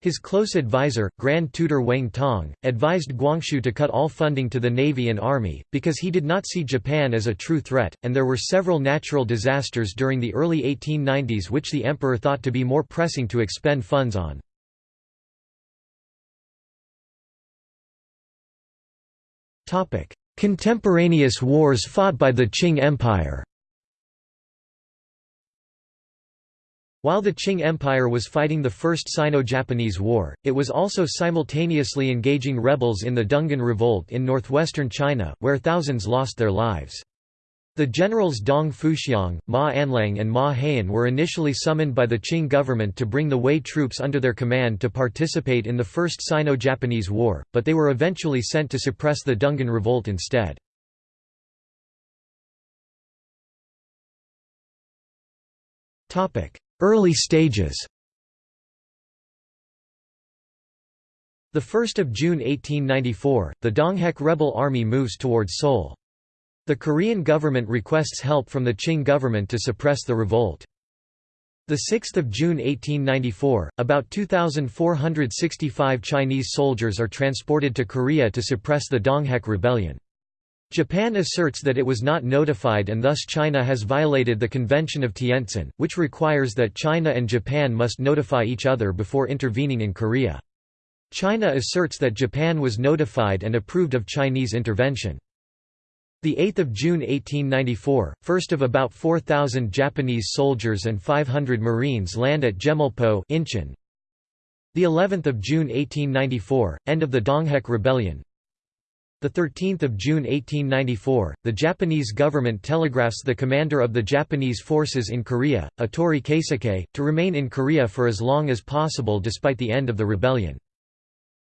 His close advisor, Grand Tutor Wang Tong, advised Guangxu to cut all funding to the navy and army, because he did not see Japan as a true threat, and there were several natural disasters during the early 1890s which the emperor thought to be more pressing to expend funds on. Contemporaneous wars fought by the Qing Empire While the Qing Empire was fighting the First Sino-Japanese War, it was also simultaneously engaging rebels in the Dungan Revolt in northwestern China, where thousands lost their lives. The generals Dong Fuxiang, Ma Anliang and Ma Haiyan were initially summoned by the Qing government to bring the Hui troops under their command to participate in the First Sino-Japanese War, but they were eventually sent to suppress the Dungan Revolt instead. Early stages The 1st of June 1894, the Donghak rebel army moves towards Seoul. The Korean government requests help from the Qing government to suppress the revolt. The 6th of June 1894, about 2465 Chinese soldiers are transported to Korea to suppress the Donghak rebellion. Japan asserts that it was not notified and thus China has violated the Convention of Tientsin, which requires that China and Japan must notify each other before intervening in Korea. China asserts that Japan was notified and approved of Chinese intervention. The 8th of June 1894, first of about 4,000 Japanese soldiers and 500 Marines land at Chemulpo Incheon. The 11th of June 1894, end of the Donghak Rebellion. The 13th of June 1894, the Japanese government telegraphs the commander of the Japanese forces in Korea, Otori Keisuke, to remain in Korea for as long as possible despite the end of the rebellion.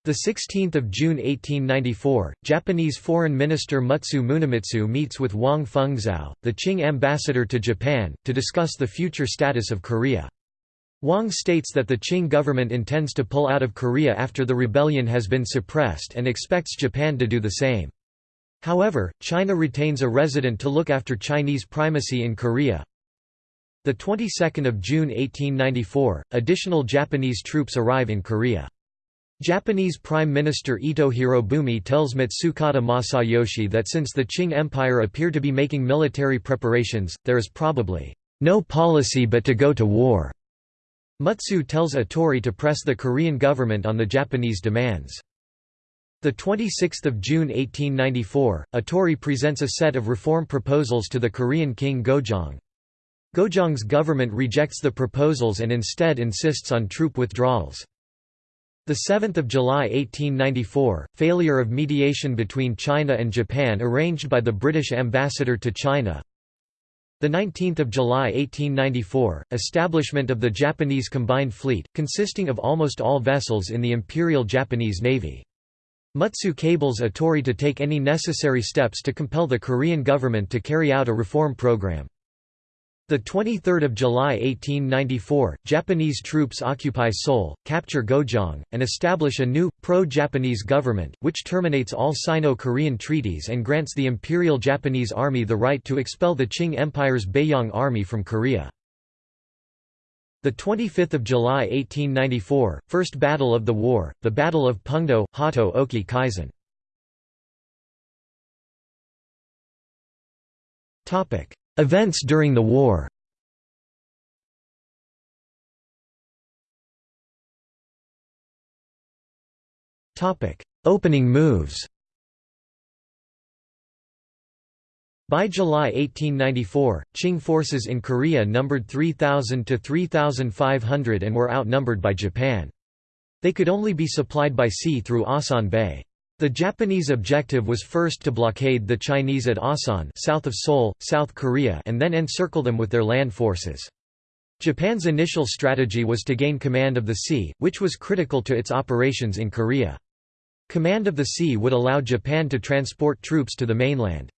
The 16th of June 1894, Japanese Foreign Minister Mutsu Munemitsu meets with Wang Fengzao, the Qing ambassador to Japan, to discuss the future status of Korea. Wang states that the Qing government intends to pull out of Korea after the rebellion has been suppressed and expects Japan to do the same. However, China retains a resident to look after Chinese primacy in Korea. The 22nd of June 1894, additional Japanese troops arrive in Korea. Japanese Prime Minister Ito Hirobumi tells Matsukata Masayoshi that since the Qing Empire appear to be making military preparations, there is probably no policy but to go to war. Mutsu tells Otori to press the Korean government on the Japanese demands. The 26th of June 1894, Otori presents a set of reform proposals to the Korean king Gojong. Gojong's government rejects the proposals and instead insists on troop withdrawals. The 7th of July 1894, failure of mediation between China and Japan arranged by the British ambassador to China. The 19th of July 1894, establishment of the Japanese Combined Fleet, consisting of almost all vessels in the Imperial Japanese Navy. Mutsu cables Otori to take any necessary steps to compel the Korean government to carry out a reform program. The 23rd of July 1894, Japanese troops occupy Seoul, capture Gojong, and establish a new, pro-Japanese government, which terminates all Sino-Korean treaties and grants the Imperial Japanese Army the right to expel the Qing Empire's Beiyang Army from Korea. The 25th of July 1894, First Battle of the War, the Battle of Pungdo, Hato Oki Kaizen. Topic: Events during the war. Opening moves. By July 1894, Qing forces in Korea numbered 3,000 to 3,500 and were outnumbered by Japan. They could only be supplied by sea through Asan Bay. The Japanese objective was first to blockade the Chinese at Asan south of Seoul, South Korea and then encircle them with their land forces. Japan's initial strategy was to gain command of the sea, which was critical to its operations in Korea. Command of the sea would allow Japan to transport troops to the mainland.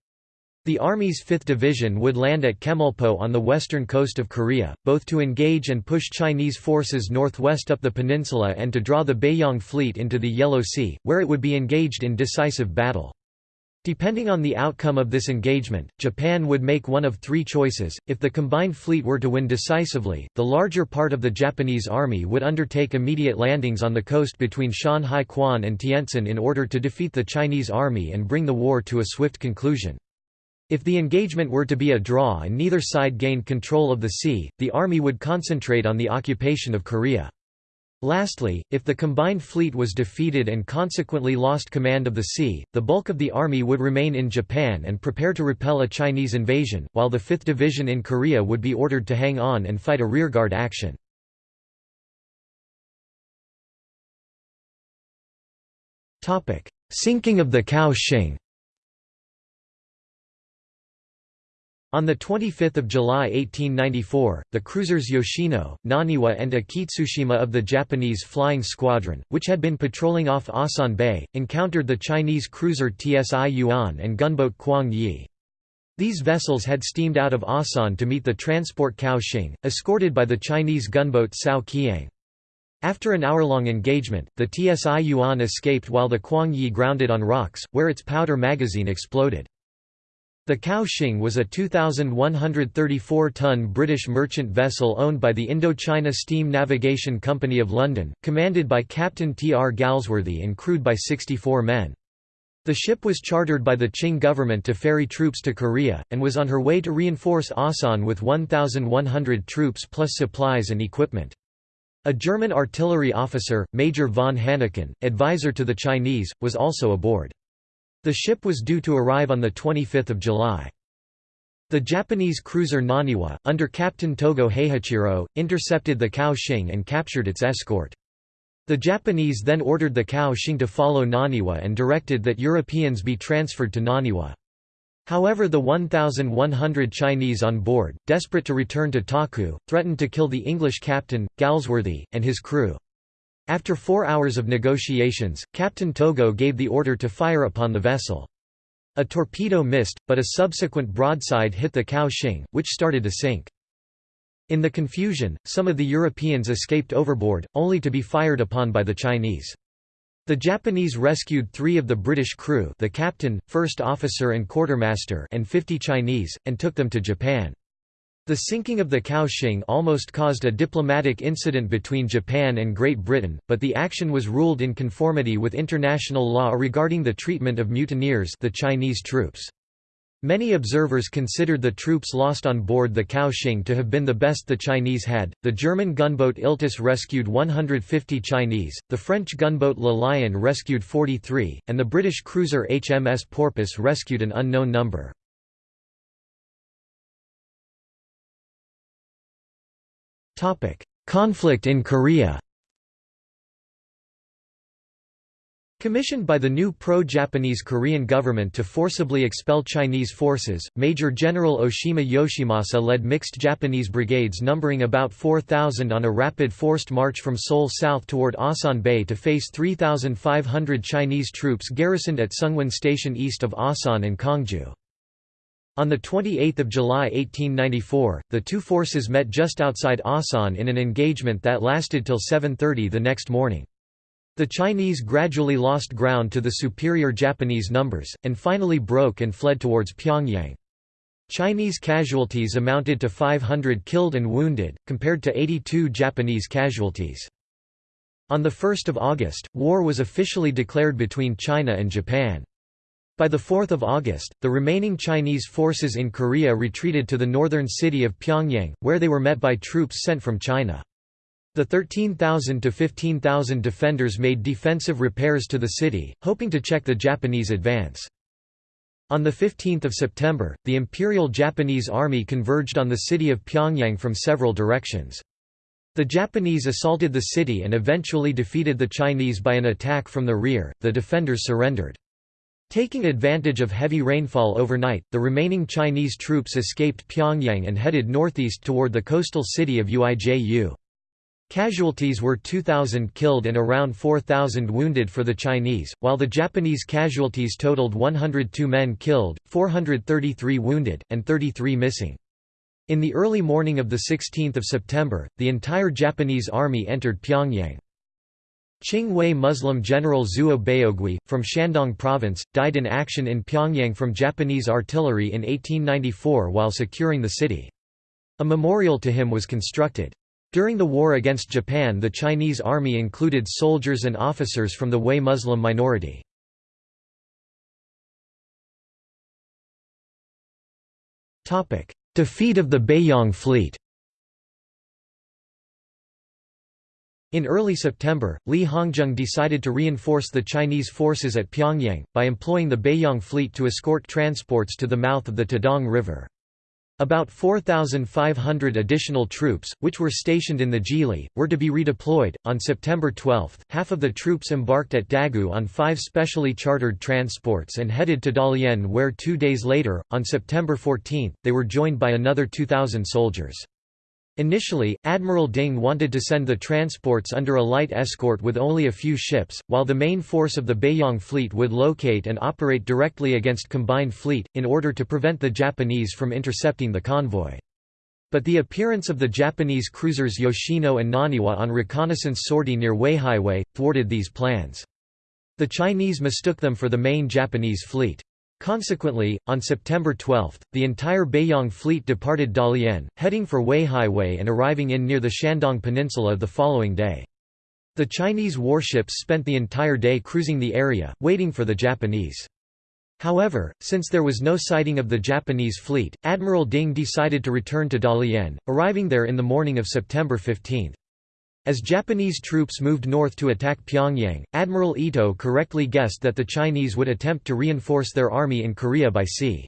The Army's 5th Division would land at Chemulpo on the western coast of Korea, both to engage and push Chinese forces northwest up the peninsula and to draw the Beiyang fleet into the Yellow Sea, where it would be engaged in decisive battle. Depending on the outcome of this engagement, Japan would make one of three choices. If the combined fleet were to win decisively, the larger part of the Japanese army would undertake immediate landings on the coast between Shan Hai Kwan and Tientsin in order to defeat the Chinese army and bring the war to a swift conclusion. If the engagement were to be a draw and neither side gained control of the sea, the army would concentrate on the occupation of Korea. Lastly, if the combined fleet was defeated and consequently lost command of the sea, the bulk of the army would remain in Japan and prepare to repel a Chinese invasion, while the 5th Division in Korea would be ordered to hang on and fight a rearguard action. Sinking of the Kao On 25 July 1894, the cruisers Yoshino, Naniwa and Akitsushima of the Japanese Flying Squadron, which had been patrolling off Asan Bay, encountered the Chinese cruiser TSI Yuan and gunboat Kwang Yi. These vessels had steamed out of Asan to meet the transport Kowshing, escorted by the Chinese gunboat Sao Kiang. After an hour-long engagement, the TSI Yuan escaped while the Kwang Yi grounded on rocks, where its powder magazine exploded. The Kowshing was a 2,134-ton British merchant vessel owned by the Indochina Steam Navigation Company of London, commanded by Captain T. R. Galsworthy and crewed by 64 men. The ship was chartered by the Qing government to ferry troops to Korea, and was on her way to reinforce Asan with 1,100 troops plus supplies and equipment. A German artillery officer, Major von Hanneken, advisor to the Chinese, was also aboard. The ship was due to arrive on 25 July. The Japanese cruiser Naniwa, under Captain Togo Heihachiro, intercepted the Kowshing and captured its escort. The Japanese then ordered the Kowshing to follow Naniwa and directed that Europeans be transferred to Naniwa. However the 1,100 Chinese on board, desperate to return to Taku, threatened to kill the English captain, Galsworthy, and his crew. After four hours of negotiations, Captain Togo gave the order to fire upon the vessel. A torpedo missed, but a subsequent broadside hit the Kowshing, which started to sink. In the confusion, some of the Europeans escaped overboard, only to be fired upon by the Chinese. The Japanese rescued three of the British crew the captain, first officer and quartermaster and 50 Chinese, and took them to Japan. The sinking of the Kowshing almost caused a diplomatic incident between Japan and Great Britain, but the action was ruled in conformity with international law regarding the treatment of mutineers the Chinese troops. Many observers considered the troops lost on board the Kowshing to have been the best the Chinese had. The German gunboat Iltis rescued 150 Chinese, the French gunboat Le Lion rescued 43, and the British cruiser HMS Porpoise rescued an unknown number. Conflict in Korea Commissioned by the new pro-Japanese Korean government to forcibly expel Chinese forces, Major General Oshima Yoshimasa led mixed Japanese brigades numbering about 4,000 on a rapid forced march from Seoul south toward Asan Bay to face 3,500 Chinese troops garrisoned at Seonghwan Station east of Asan and Kongju. On 28 July 1894, the two forces met just outside Asan in an engagement that lasted till 7.30 the next morning. The Chinese gradually lost ground to the superior Japanese numbers, and finally broke and fled towards Pyongyang. Chinese casualties amounted to 500 killed and wounded, compared to 82 Japanese casualties. On 1 August, war was officially declared between China and Japan. By 4 August, the remaining Chinese forces in Korea retreated to the northern city of Pyongyang, where they were met by troops sent from China. The 13,000 to 15,000 defenders made defensive repairs to the city, hoping to check the Japanese advance. On 15 September, the Imperial Japanese Army converged on the city of Pyongyang from several directions. The Japanese assaulted the city and eventually defeated the Chinese by an attack from the rear, the defenders surrendered. Taking advantage of heavy rainfall overnight, the remaining Chinese troops escaped Pyongyang and headed northeast toward the coastal city of Uiju. Casualties were 2,000 killed and around 4,000 wounded for the Chinese, while the Japanese casualties totaled 102 men killed, 433 wounded, and 33 missing. In the early morning of 16 September, the entire Japanese army entered Pyongyang. Qing Muslim general Zuo Baogui, from Shandong province, died in action in Pyongyang from Japanese artillery in 1894 while securing the city. A memorial to him was constructed. During the war against Japan the Chinese army included soldiers and officers from the Hui Muslim minority. Defeat of the Beiyang fleet In early September, Li Hongzhang decided to reinforce the Chinese forces at Pyongyang, by employing the Beiyang fleet to escort transports to the mouth of the Taedong River. About 4,500 additional troops, which were stationed in the Zhili, were to be redeployed. On September 12, half of the troops embarked at Dagu on five specially chartered transports and headed to Dalian, where two days later, on September 14, they were joined by another 2,000 soldiers. Initially, Admiral Ding wanted to send the transports under a light escort with only a few ships, while the main force of the Beiyang fleet would locate and operate directly against Combined Fleet, in order to prevent the Japanese from intercepting the convoy. But the appearance of the Japanese cruisers Yoshino and Naniwa on reconnaissance sortie near Weihaiwei, thwarted these plans. The Chinese mistook them for the main Japanese fleet. Consequently, on September 12, the entire Beiyang fleet departed Dalian, heading for Weihaiwei and arriving in near the Shandong Peninsula the following day. The Chinese warships spent the entire day cruising the area, waiting for the Japanese. However, since there was no sighting of the Japanese fleet, Admiral Ding decided to return to Dalian, arriving there in the morning of September 15. As Japanese troops moved north to attack Pyongyang, Admiral Ito correctly guessed that the Chinese would attempt to reinforce their army in Korea by sea.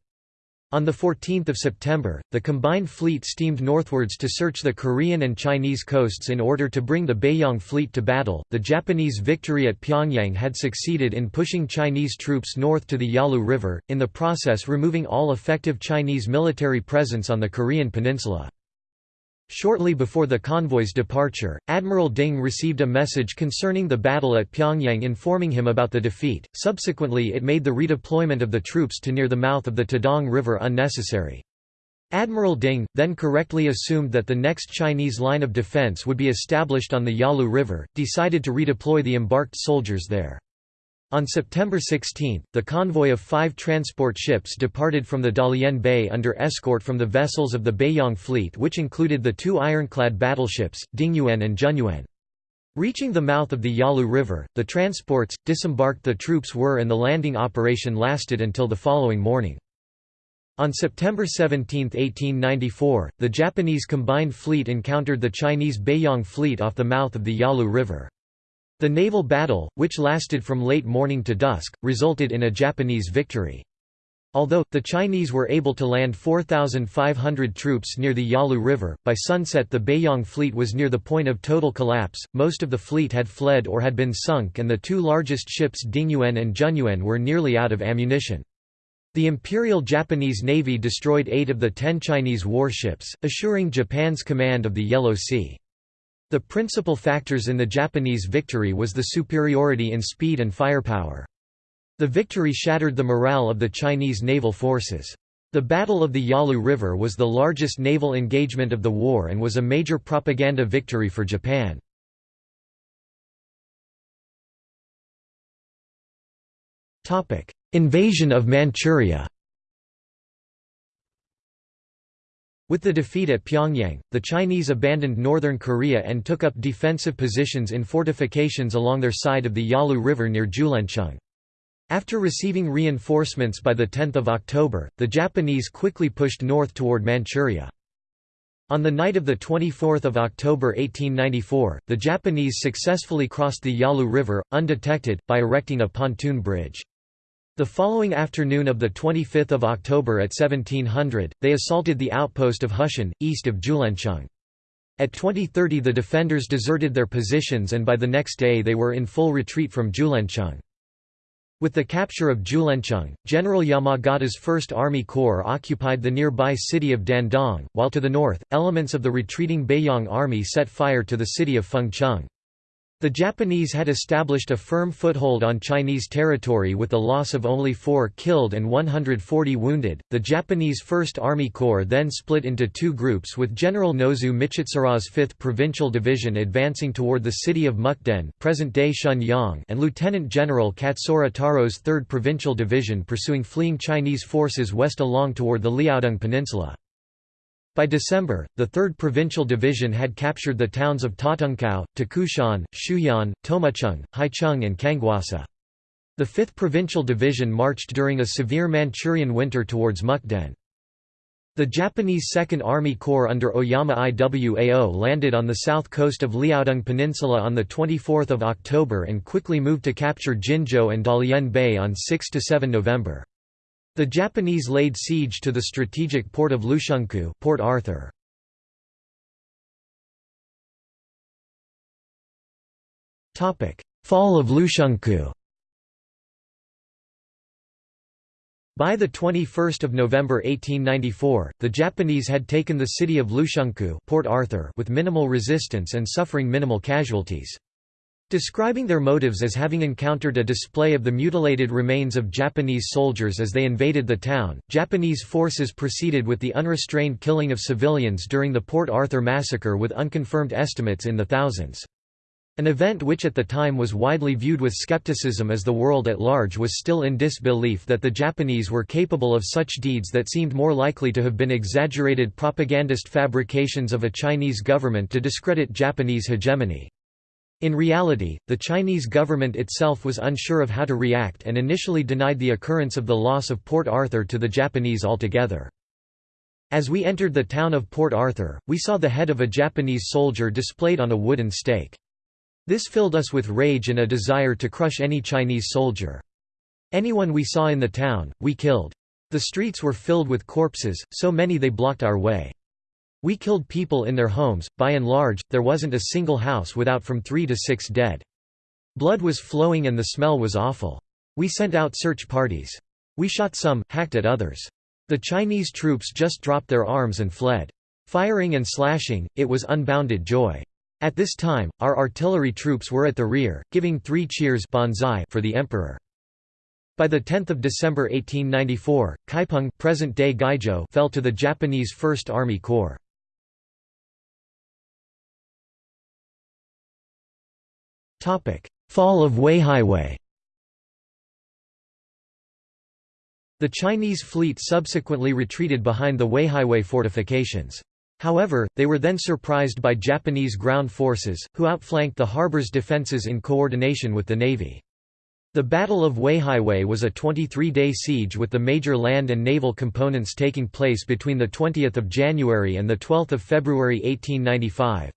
On 14 September, the combined fleet steamed northwards to search the Korean and Chinese coasts in order to bring the Beiyang fleet to battle. The Japanese victory at Pyongyang had succeeded in pushing Chinese troops north to the Yalu River, in the process removing all effective Chinese military presence on the Korean peninsula. Shortly before the convoy's departure, Admiral Ding received a message concerning the battle at Pyongyang informing him about the defeat, subsequently it made the redeployment of the troops to near the mouth of the Taedong River unnecessary. Admiral Ding, then correctly assumed that the next Chinese line of defense would be established on the Yalu River, decided to redeploy the embarked soldiers there. On September 16, the convoy of five transport ships departed from the Dalian Bay under escort from the vessels of the Beiyang fleet which included the two ironclad battleships, Dingyuan and Zhenyuan. Reaching the mouth of the Yalu River, the transports, disembarked the troops were and the landing operation lasted until the following morning. On September 17, 1894, the Japanese combined fleet encountered the Chinese Beiyang fleet off the mouth of the Yalu River. The naval battle, which lasted from late morning to dusk, resulted in a Japanese victory. Although, the Chinese were able to land 4,500 troops near the Yalu River, by sunset the Beiyang fleet was near the point of total collapse, most of the fleet had fled or had been sunk and the two largest ships Dingyuan and Zhenyuan were nearly out of ammunition. The Imperial Japanese Navy destroyed eight of the ten Chinese warships, assuring Japan's command of the Yellow Sea. The principal factors in the Japanese victory was the superiority in speed and firepower. The victory shattered the morale of the Chinese naval forces. The Battle of the Yalu River was the largest naval engagement of the war and was a major propaganda victory for Japan. Invasion of Manchuria With the defeat at Pyongyang, the Chinese abandoned northern Korea and took up defensive positions in fortifications along their side of the Yalu River near Jiuliancheng. After receiving reinforcements by 10 October, the Japanese quickly pushed north toward Manchuria. On the night of 24 October 1894, the Japanese successfully crossed the Yalu River, undetected, by erecting a pontoon bridge. The following afternoon of 25 October at 1700, they assaulted the outpost of Hushan, east of Jiuliancheng. At 2030 the defenders deserted their positions and by the next day they were in full retreat from Jiuliancheng. With the capture of Jiuliancheng, General Yamagata's 1st Army Corps occupied the nearby city of Dandong, while to the north, elements of the retreating Beiyang Army set fire to the city of Fengcheng. The Japanese had established a firm foothold on Chinese territory with the loss of only 4 killed and 140 wounded. The Japanese First Army Corps then split into two groups with General Nozu Michitsura's 5th Provincial Division advancing toward the city of Mukden, present-day Shenyang, and Lieutenant General Katsura Taro's 3rd Provincial Division pursuing fleeing Chinese forces west along toward the Liaodong Peninsula. By December, the 3rd Provincial Division had captured the towns of Tatungkau, Takushan, Xiuyan, Tomucheng, Haicheng and Kangwasa. The 5th Provincial Division marched during a severe Manchurian winter towards Mukden. The Japanese Second Army Corps under Oyama Iwao landed on the south coast of Liaodong Peninsula on 24 October and quickly moved to capture Jinzhou and Dalian Bay on 6–7 November. The Japanese laid siege to the strategic port of Lushunkou Port Arthur. Fall of Lushunkou By 21 November 1894, the Japanese had taken the city of Lushunkou Port Arthur with minimal resistance and suffering minimal casualties. Describing their motives as having encountered a display of the mutilated remains of Japanese soldiers as they invaded the town, Japanese forces proceeded with the unrestrained killing of civilians during the Port Arthur massacre with unconfirmed estimates in the thousands. An event which at the time was widely viewed with skepticism as the world at large was still in disbelief that the Japanese were capable of such deeds that seemed more likely to have been exaggerated propagandist fabrications of a Chinese government to discredit Japanese hegemony. In reality, the Chinese government itself was unsure of how to react and initially denied the occurrence of the loss of Port Arthur to the Japanese altogether. As we entered the town of Port Arthur, we saw the head of a Japanese soldier displayed on a wooden stake. This filled us with rage and a desire to crush any Chinese soldier. Anyone we saw in the town, we killed. The streets were filled with corpses, so many they blocked our way. We killed people in their homes, by and large, there wasn't a single house without from three to six dead. Blood was flowing and the smell was awful. We sent out search parties. We shot some, hacked at others. The Chinese troops just dropped their arms and fled. Firing and slashing, it was unbounded joy. At this time, our artillery troops were at the rear, giving three cheers for the emperor. By 10 December 1894, Kaiping present-day fell to the Japanese First Army Corps. Fall of Weihaiwei The Chinese fleet subsequently retreated behind the Weihaiwei fortifications. However, they were then surprised by Japanese ground forces, who outflanked the harbor's defenses in coordination with the navy. The Battle of Weihaiwei was a 23-day siege with the major land and naval components taking place between 20 January and 12 February 1895.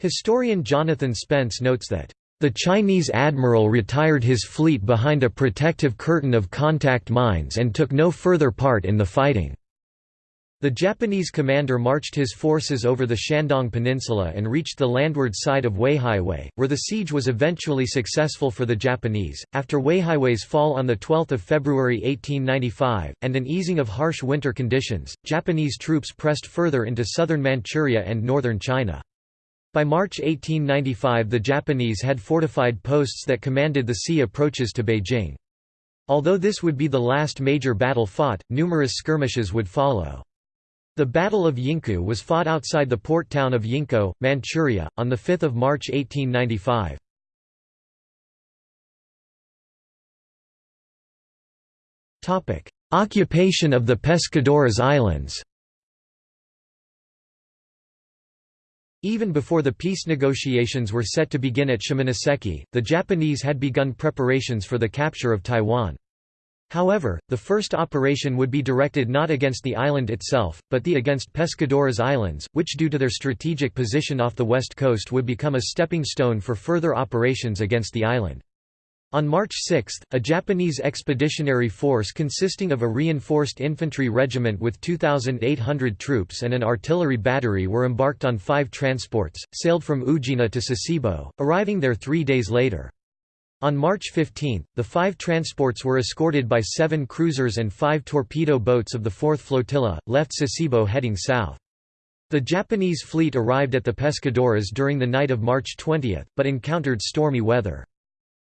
Historian Jonathan Spence notes that, "...the Chinese admiral retired his fleet behind a protective curtain of contact mines and took no further part in the fighting." The Japanese commander marched his forces over the Shandong Peninsula and reached the landward side of Weihaiwei, where the siege was eventually successful for the Japanese. After Weihaiwei's fall on 12 February 1895, and an easing of harsh winter conditions, Japanese troops pressed further into southern Manchuria and northern China. By March 1895 the Japanese had fortified posts that commanded the sea approaches to Beijing. Although this would be the last major battle fought, numerous skirmishes would follow. The Battle of Yingkou was fought outside the port town of Yingkou, Manchuria, on 5 March 1895. Occupation of the Pescadores Islands Even before the peace negotiations were set to begin at Shimonoseki, the Japanese had begun preparations for the capture of Taiwan. However, the first operation would be directed not against the island itself, but the against Pescadores Islands, which due to their strategic position off the west coast would become a stepping stone for further operations against the island. On March 6, a Japanese expeditionary force consisting of a reinforced infantry regiment with 2,800 troops and an artillery battery were embarked on five transports, sailed from Ujina to Sasebo, arriving there three days later. On March 15, the five transports were escorted by seven cruisers and five torpedo boats of the 4th Flotilla, left Sasebo heading south. The Japanese fleet arrived at the Pescadores during the night of March 20, but encountered stormy weather.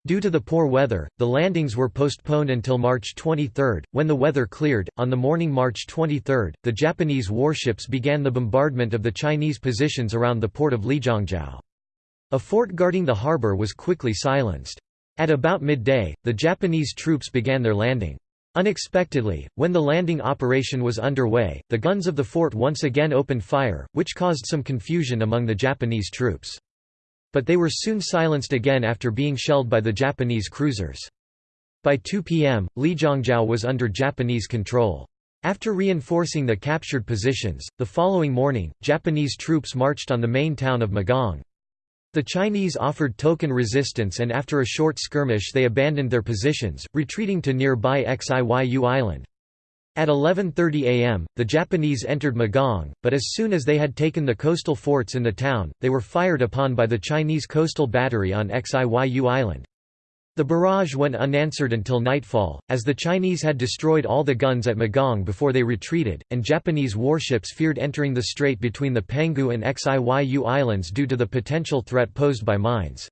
Due to the poor weather, the landings were postponed until March 23, when the weather cleared. On the morning March 23, the Japanese warships began the bombardment of the Chinese positions around the port of Lijiangjiao. A fort guarding the harbor was quickly silenced. At about midday, the Japanese troops began their landing. Unexpectedly, when the landing operation was underway, the guns of the fort once again opened fire, which caused some confusion among the Japanese troops. But they were soon silenced again after being shelled by the Japanese cruisers. By 2 p.m., Lijiangjiao was under Japanese control. After reinforcing the captured positions, the following morning, Japanese troops marched on the main town of Magong. The Chinese offered token resistance and after a short skirmish they abandoned their positions, retreating to nearby Xiyu Island. At 11.30 am, the Japanese entered Magong, but as soon as they had taken the coastal forts in the town, they were fired upon by the Chinese coastal battery on Xiyu Island. The barrage went unanswered until nightfall, as the Chinese had destroyed all the guns at Magong before they retreated, and Japanese warships feared entering the strait between the Penghu and Xiyu Islands due to the potential threat posed by mines.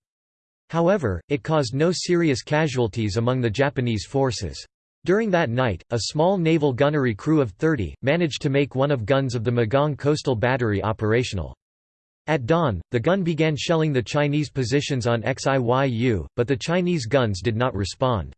However, it caused no serious casualties among the Japanese forces. During that night, a small naval gunnery crew of 30, managed to make one of guns of the Magong coastal battery operational. At dawn, the gun began shelling the Chinese positions on Xiyu, but the Chinese guns did not respond.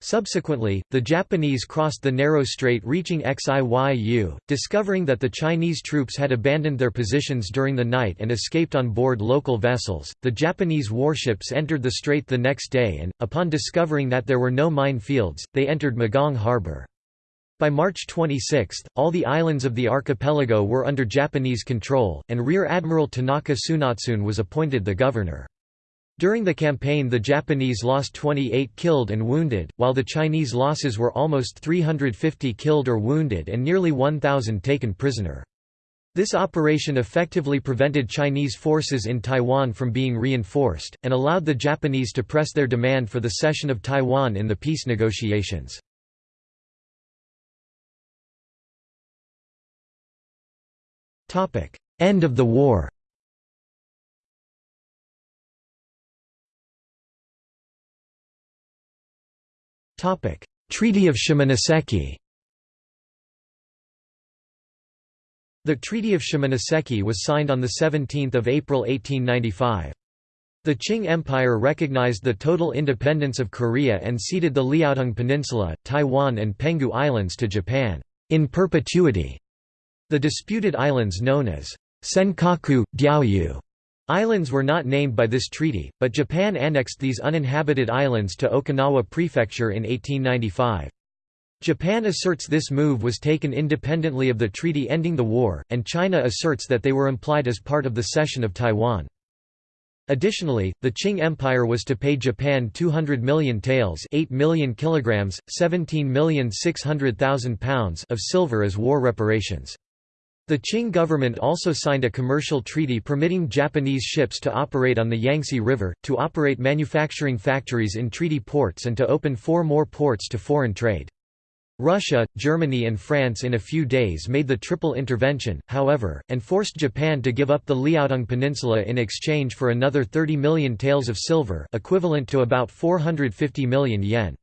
Subsequently, the Japanese crossed the narrow strait reaching Xiyu, discovering that the Chinese troops had abandoned their positions during the night and escaped on board local vessels. The Japanese warships entered the strait the next day and, upon discovering that there were no mine fields, they entered Magong harbor. By March 26, all the islands of the archipelago were under Japanese control, and Rear Admiral Tanaka Tsunatsune was appointed the governor. During the campaign the Japanese lost 28 killed and wounded, while the Chinese losses were almost 350 killed or wounded and nearly 1,000 taken prisoner. This operation effectively prevented Chinese forces in Taiwan from being reinforced, and allowed the Japanese to press their demand for the cession of Taiwan in the peace negotiations. End of the war Treaty of Shimonoseki The Treaty of Shimonoseki was signed on 17 April 1895. The Qing Empire recognized the total independence of Korea and ceded the Liaodong Peninsula, Taiwan and Penghu Islands to Japan, in perpetuity. The disputed islands known as Senkaku, Diaoyu, Islands were not named by this treaty, but Japan annexed these uninhabited islands to Okinawa Prefecture in 1895. Japan asserts this move was taken independently of the treaty ending the war, and China asserts that they were implied as part of the cession of Taiwan. Additionally, the Qing Empire was to pay Japan 200 million taels 8 million kilograms, 17,600,000 pounds of silver as war reparations. The Qing government also signed a commercial treaty permitting Japanese ships to operate on the Yangtze River, to operate manufacturing factories in treaty ports and to open four more ports to foreign trade. Russia, Germany and France in a few days made the triple intervention, however, and forced Japan to give up the Liaodong Peninsula in exchange for another 30 million taels of silver equivalent to about 450 million yen.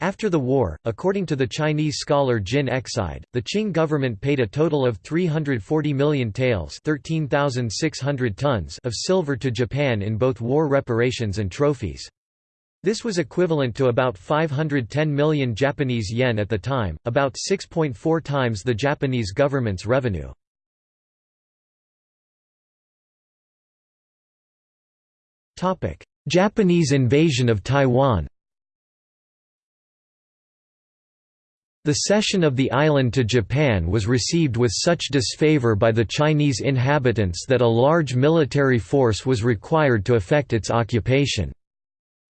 After the war, according to the Chinese scholar Jin Exide, the Qing government paid a total of 340 million taels 13,600 tons of silver to Japan in both war reparations and trophies. This was equivalent to about 510 million Japanese yen at the time, about 6.4 times the Japanese government's revenue. Japanese invasion of Taiwan The cession of the island to Japan was received with such disfavor by the Chinese inhabitants that a large military force was required to effect its occupation.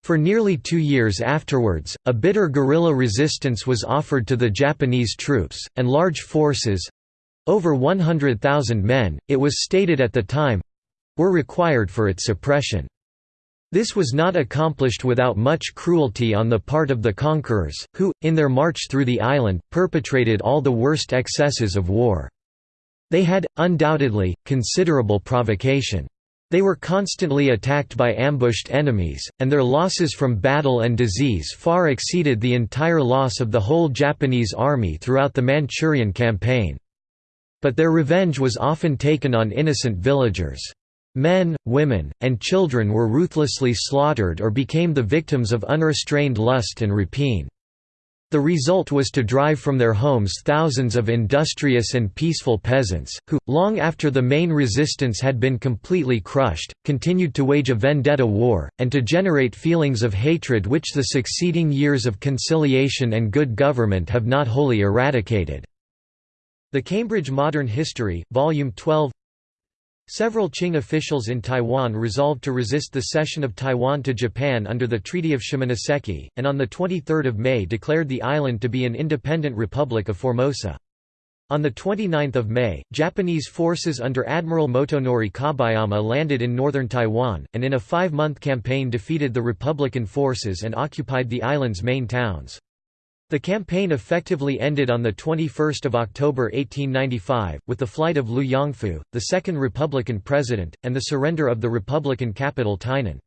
For nearly two years afterwards, a bitter guerrilla resistance was offered to the Japanese troops, and large forces—over 100,000 men, it was stated at the time—were required for its suppression. This was not accomplished without much cruelty on the part of the conquerors, who, in their march through the island, perpetrated all the worst excesses of war. They had, undoubtedly, considerable provocation. They were constantly attacked by ambushed enemies, and their losses from battle and disease far exceeded the entire loss of the whole Japanese army throughout the Manchurian campaign. But their revenge was often taken on innocent villagers. Men, women, and children were ruthlessly slaughtered or became the victims of unrestrained lust and rapine. The result was to drive from their homes thousands of industrious and peaceful peasants, who, long after the main resistance had been completely crushed, continued to wage a vendetta war, and to generate feelings of hatred which the succeeding years of conciliation and good government have not wholly eradicated. The Cambridge Modern History, Volume 12 Several Qing officials in Taiwan resolved to resist the cession of Taiwan to Japan under the Treaty of Shimonoseki, and on 23 May declared the island to be an independent republic of Formosa. On 29 May, Japanese forces under Admiral Motonori Kabayama landed in northern Taiwan, and in a five-month campaign defeated the Republican forces and occupied the island's main towns. The campaign effectively ended on 21 October 1895, with the flight of Liu Yongfu, the second Republican president, and the surrender of the Republican capital Tainan.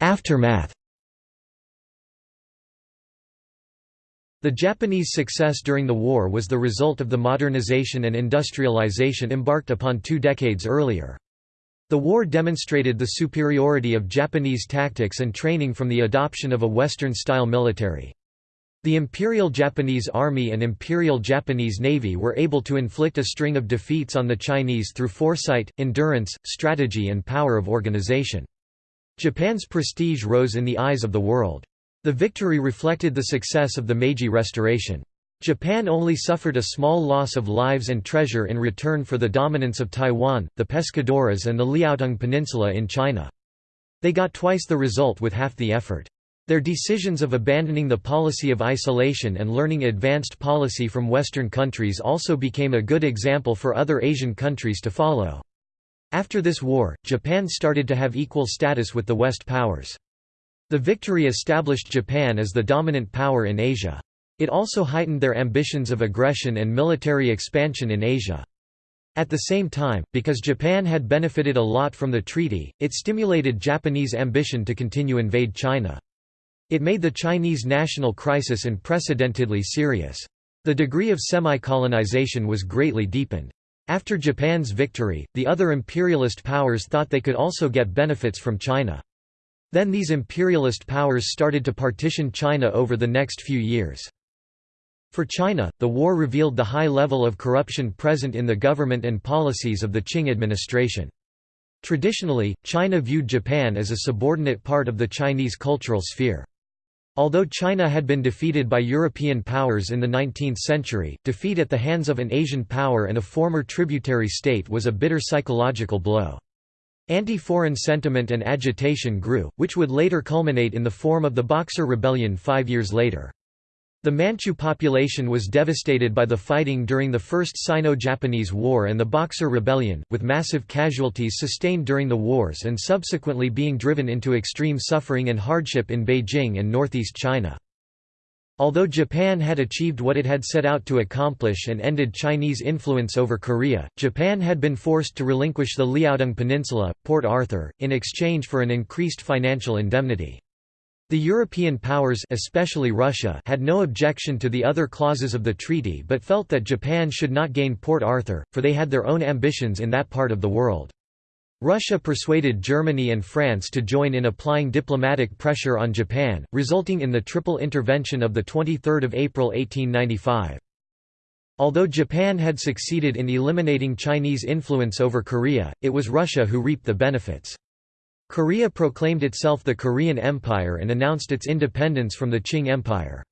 Aftermath The Japanese success during the war was the result of the modernization and industrialization embarked upon two decades earlier. The war demonstrated the superiority of Japanese tactics and training from the adoption of a Western-style military. The Imperial Japanese Army and Imperial Japanese Navy were able to inflict a string of defeats on the Chinese through foresight, endurance, strategy and power of organization. Japan's prestige rose in the eyes of the world. The victory reflected the success of the Meiji Restoration. Japan only suffered a small loss of lives and treasure in return for the dominance of Taiwan, the Pescadores and the Liaodong Peninsula in China. They got twice the result with half the effort. Their decisions of abandoning the policy of isolation and learning advanced policy from Western countries also became a good example for other Asian countries to follow. After this war, Japan started to have equal status with the West powers. The victory established Japan as the dominant power in Asia. It also heightened their ambitions of aggression and military expansion in Asia. At the same time, because Japan had benefited a lot from the treaty, it stimulated Japanese ambition to continue invade China. It made the Chinese national crisis unprecedentedly serious. The degree of semi-colonization was greatly deepened. After Japan's victory, the other imperialist powers thought they could also get benefits from China. Then these imperialist powers started to partition China over the next few years. For China, the war revealed the high level of corruption present in the government and policies of the Qing administration. Traditionally, China viewed Japan as a subordinate part of the Chinese cultural sphere. Although China had been defeated by European powers in the 19th century, defeat at the hands of an Asian power and a former tributary state was a bitter psychological blow. Anti-foreign sentiment and agitation grew, which would later culminate in the form of the Boxer Rebellion five years later. The Manchu population was devastated by the fighting during the First Sino-Japanese War and the Boxer Rebellion, with massive casualties sustained during the wars and subsequently being driven into extreme suffering and hardship in Beijing and northeast China. Although Japan had achieved what it had set out to accomplish and ended Chinese influence over Korea, Japan had been forced to relinquish the Liaodong Peninsula, Port Arthur, in exchange for an increased financial indemnity. The European powers especially Russia had no objection to the other clauses of the treaty but felt that Japan should not gain Port Arthur, for they had their own ambitions in that part of the world. Russia persuaded Germany and France to join in applying diplomatic pressure on Japan, resulting in the triple intervention of 23 April 1895. Although Japan had succeeded in eliminating Chinese influence over Korea, it was Russia who reaped the benefits. Korea proclaimed itself the Korean Empire and announced its independence from the Qing Empire.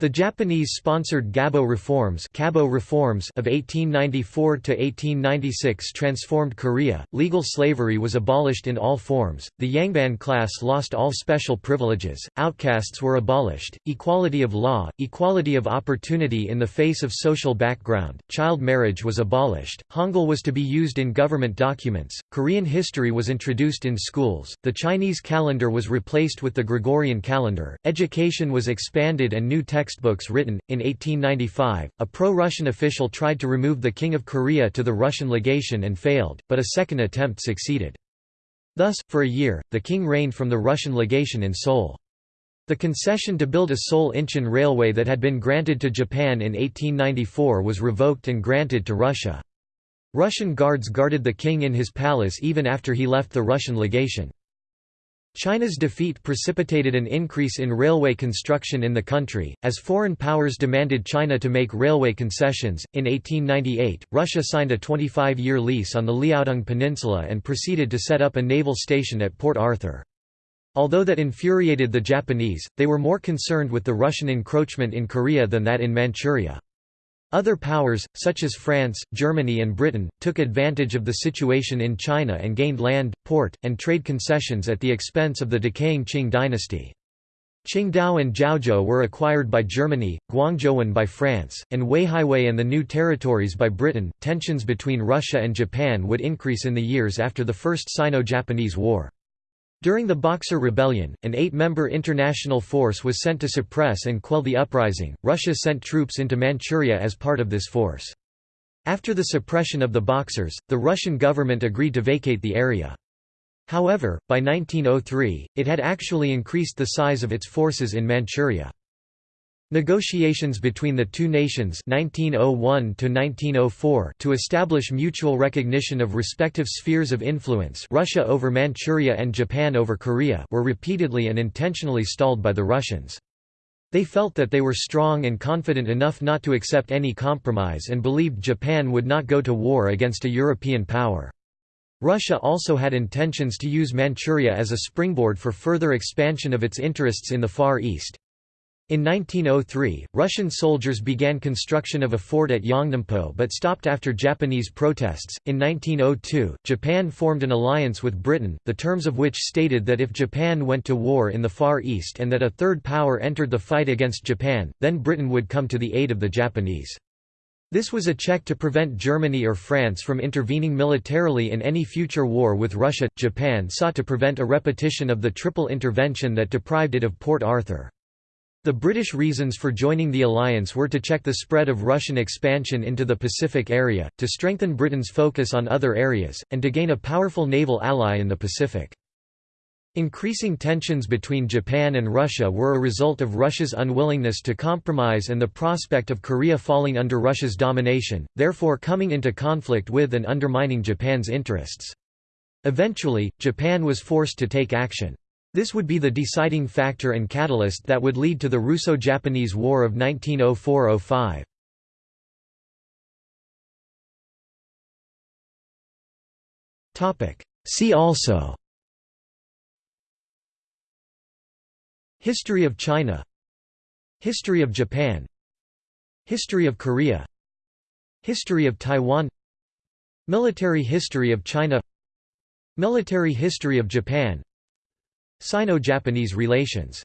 The Japanese-sponsored Gabo reforms, Kabo reforms of 1894 to 1896 transformed Korea. Legal slavery was abolished in all forms. The Yangban class lost all special privileges. Outcasts were abolished. Equality of law, equality of opportunity in the face of social background. Child marriage was abolished. Hangul was to be used in government documents. Korean history was introduced in schools. The Chinese calendar was replaced with the Gregorian calendar. Education was expanded and new texts textbooks written. In 1895, a pro Russian official tried to remove the King of Korea to the Russian legation and failed, but a second attempt succeeded. Thus, for a year, the king reigned from the Russian legation in Seoul. The concession to build a Seoul-Incheon railway that had been granted to Japan in 1894 was revoked and granted to Russia. Russian guards guarded the king in his palace even after he left the Russian legation. China's defeat precipitated an increase in railway construction in the country, as foreign powers demanded China to make railway concessions. In 1898, Russia signed a 25 year lease on the Liaodong Peninsula and proceeded to set up a naval station at Port Arthur. Although that infuriated the Japanese, they were more concerned with the Russian encroachment in Korea than that in Manchuria. Other powers, such as France, Germany and Britain, took advantage of the situation in China and gained land, port, and trade concessions at the expense of the decaying Qing dynasty. Qingdao and Jiaozhou were acquired by Germany, Guangzhouwan by France, and Weihaiwei and the new territories by Britain. Tensions between Russia and Japan would increase in the years after the First Sino-Japanese War. During the Boxer Rebellion, an eight-member international force was sent to suppress and quell the uprising. Russia sent troops into Manchuria as part of this force. After the suppression of the Boxers, the Russian government agreed to vacate the area. However, by 1903, it had actually increased the size of its forces in Manchuria. Negotiations between the two nations 1901 to establish mutual recognition of respective spheres of influence Russia over Manchuria and Japan over Korea were repeatedly and intentionally stalled by the Russians. They felt that they were strong and confident enough not to accept any compromise and believed Japan would not go to war against a European power. Russia also had intentions to use Manchuria as a springboard for further expansion of its interests in the Far East. In 1903, Russian soldiers began construction of a fort at Yongnampo but stopped after Japanese protests. In 1902, Japan formed an alliance with Britain, the terms of which stated that if Japan went to war in the Far East and that a third power entered the fight against Japan, then Britain would come to the aid of the Japanese. This was a check to prevent Germany or France from intervening militarily in any future war with Russia. Japan sought to prevent a repetition of the triple intervention that deprived it of Port Arthur. The British reasons for joining the alliance were to check the spread of Russian expansion into the Pacific area, to strengthen Britain's focus on other areas, and to gain a powerful naval ally in the Pacific. Increasing tensions between Japan and Russia were a result of Russia's unwillingness to compromise and the prospect of Korea falling under Russia's domination, therefore coming into conflict with and undermining Japan's interests. Eventually, Japan was forced to take action. This would be the deciding factor and catalyst that would lead to the Russo-Japanese War of 1904–05. See also. History of China. History of Japan. History of Korea. History of Taiwan. Military history of China. Military history of Japan Sino-Japanese relations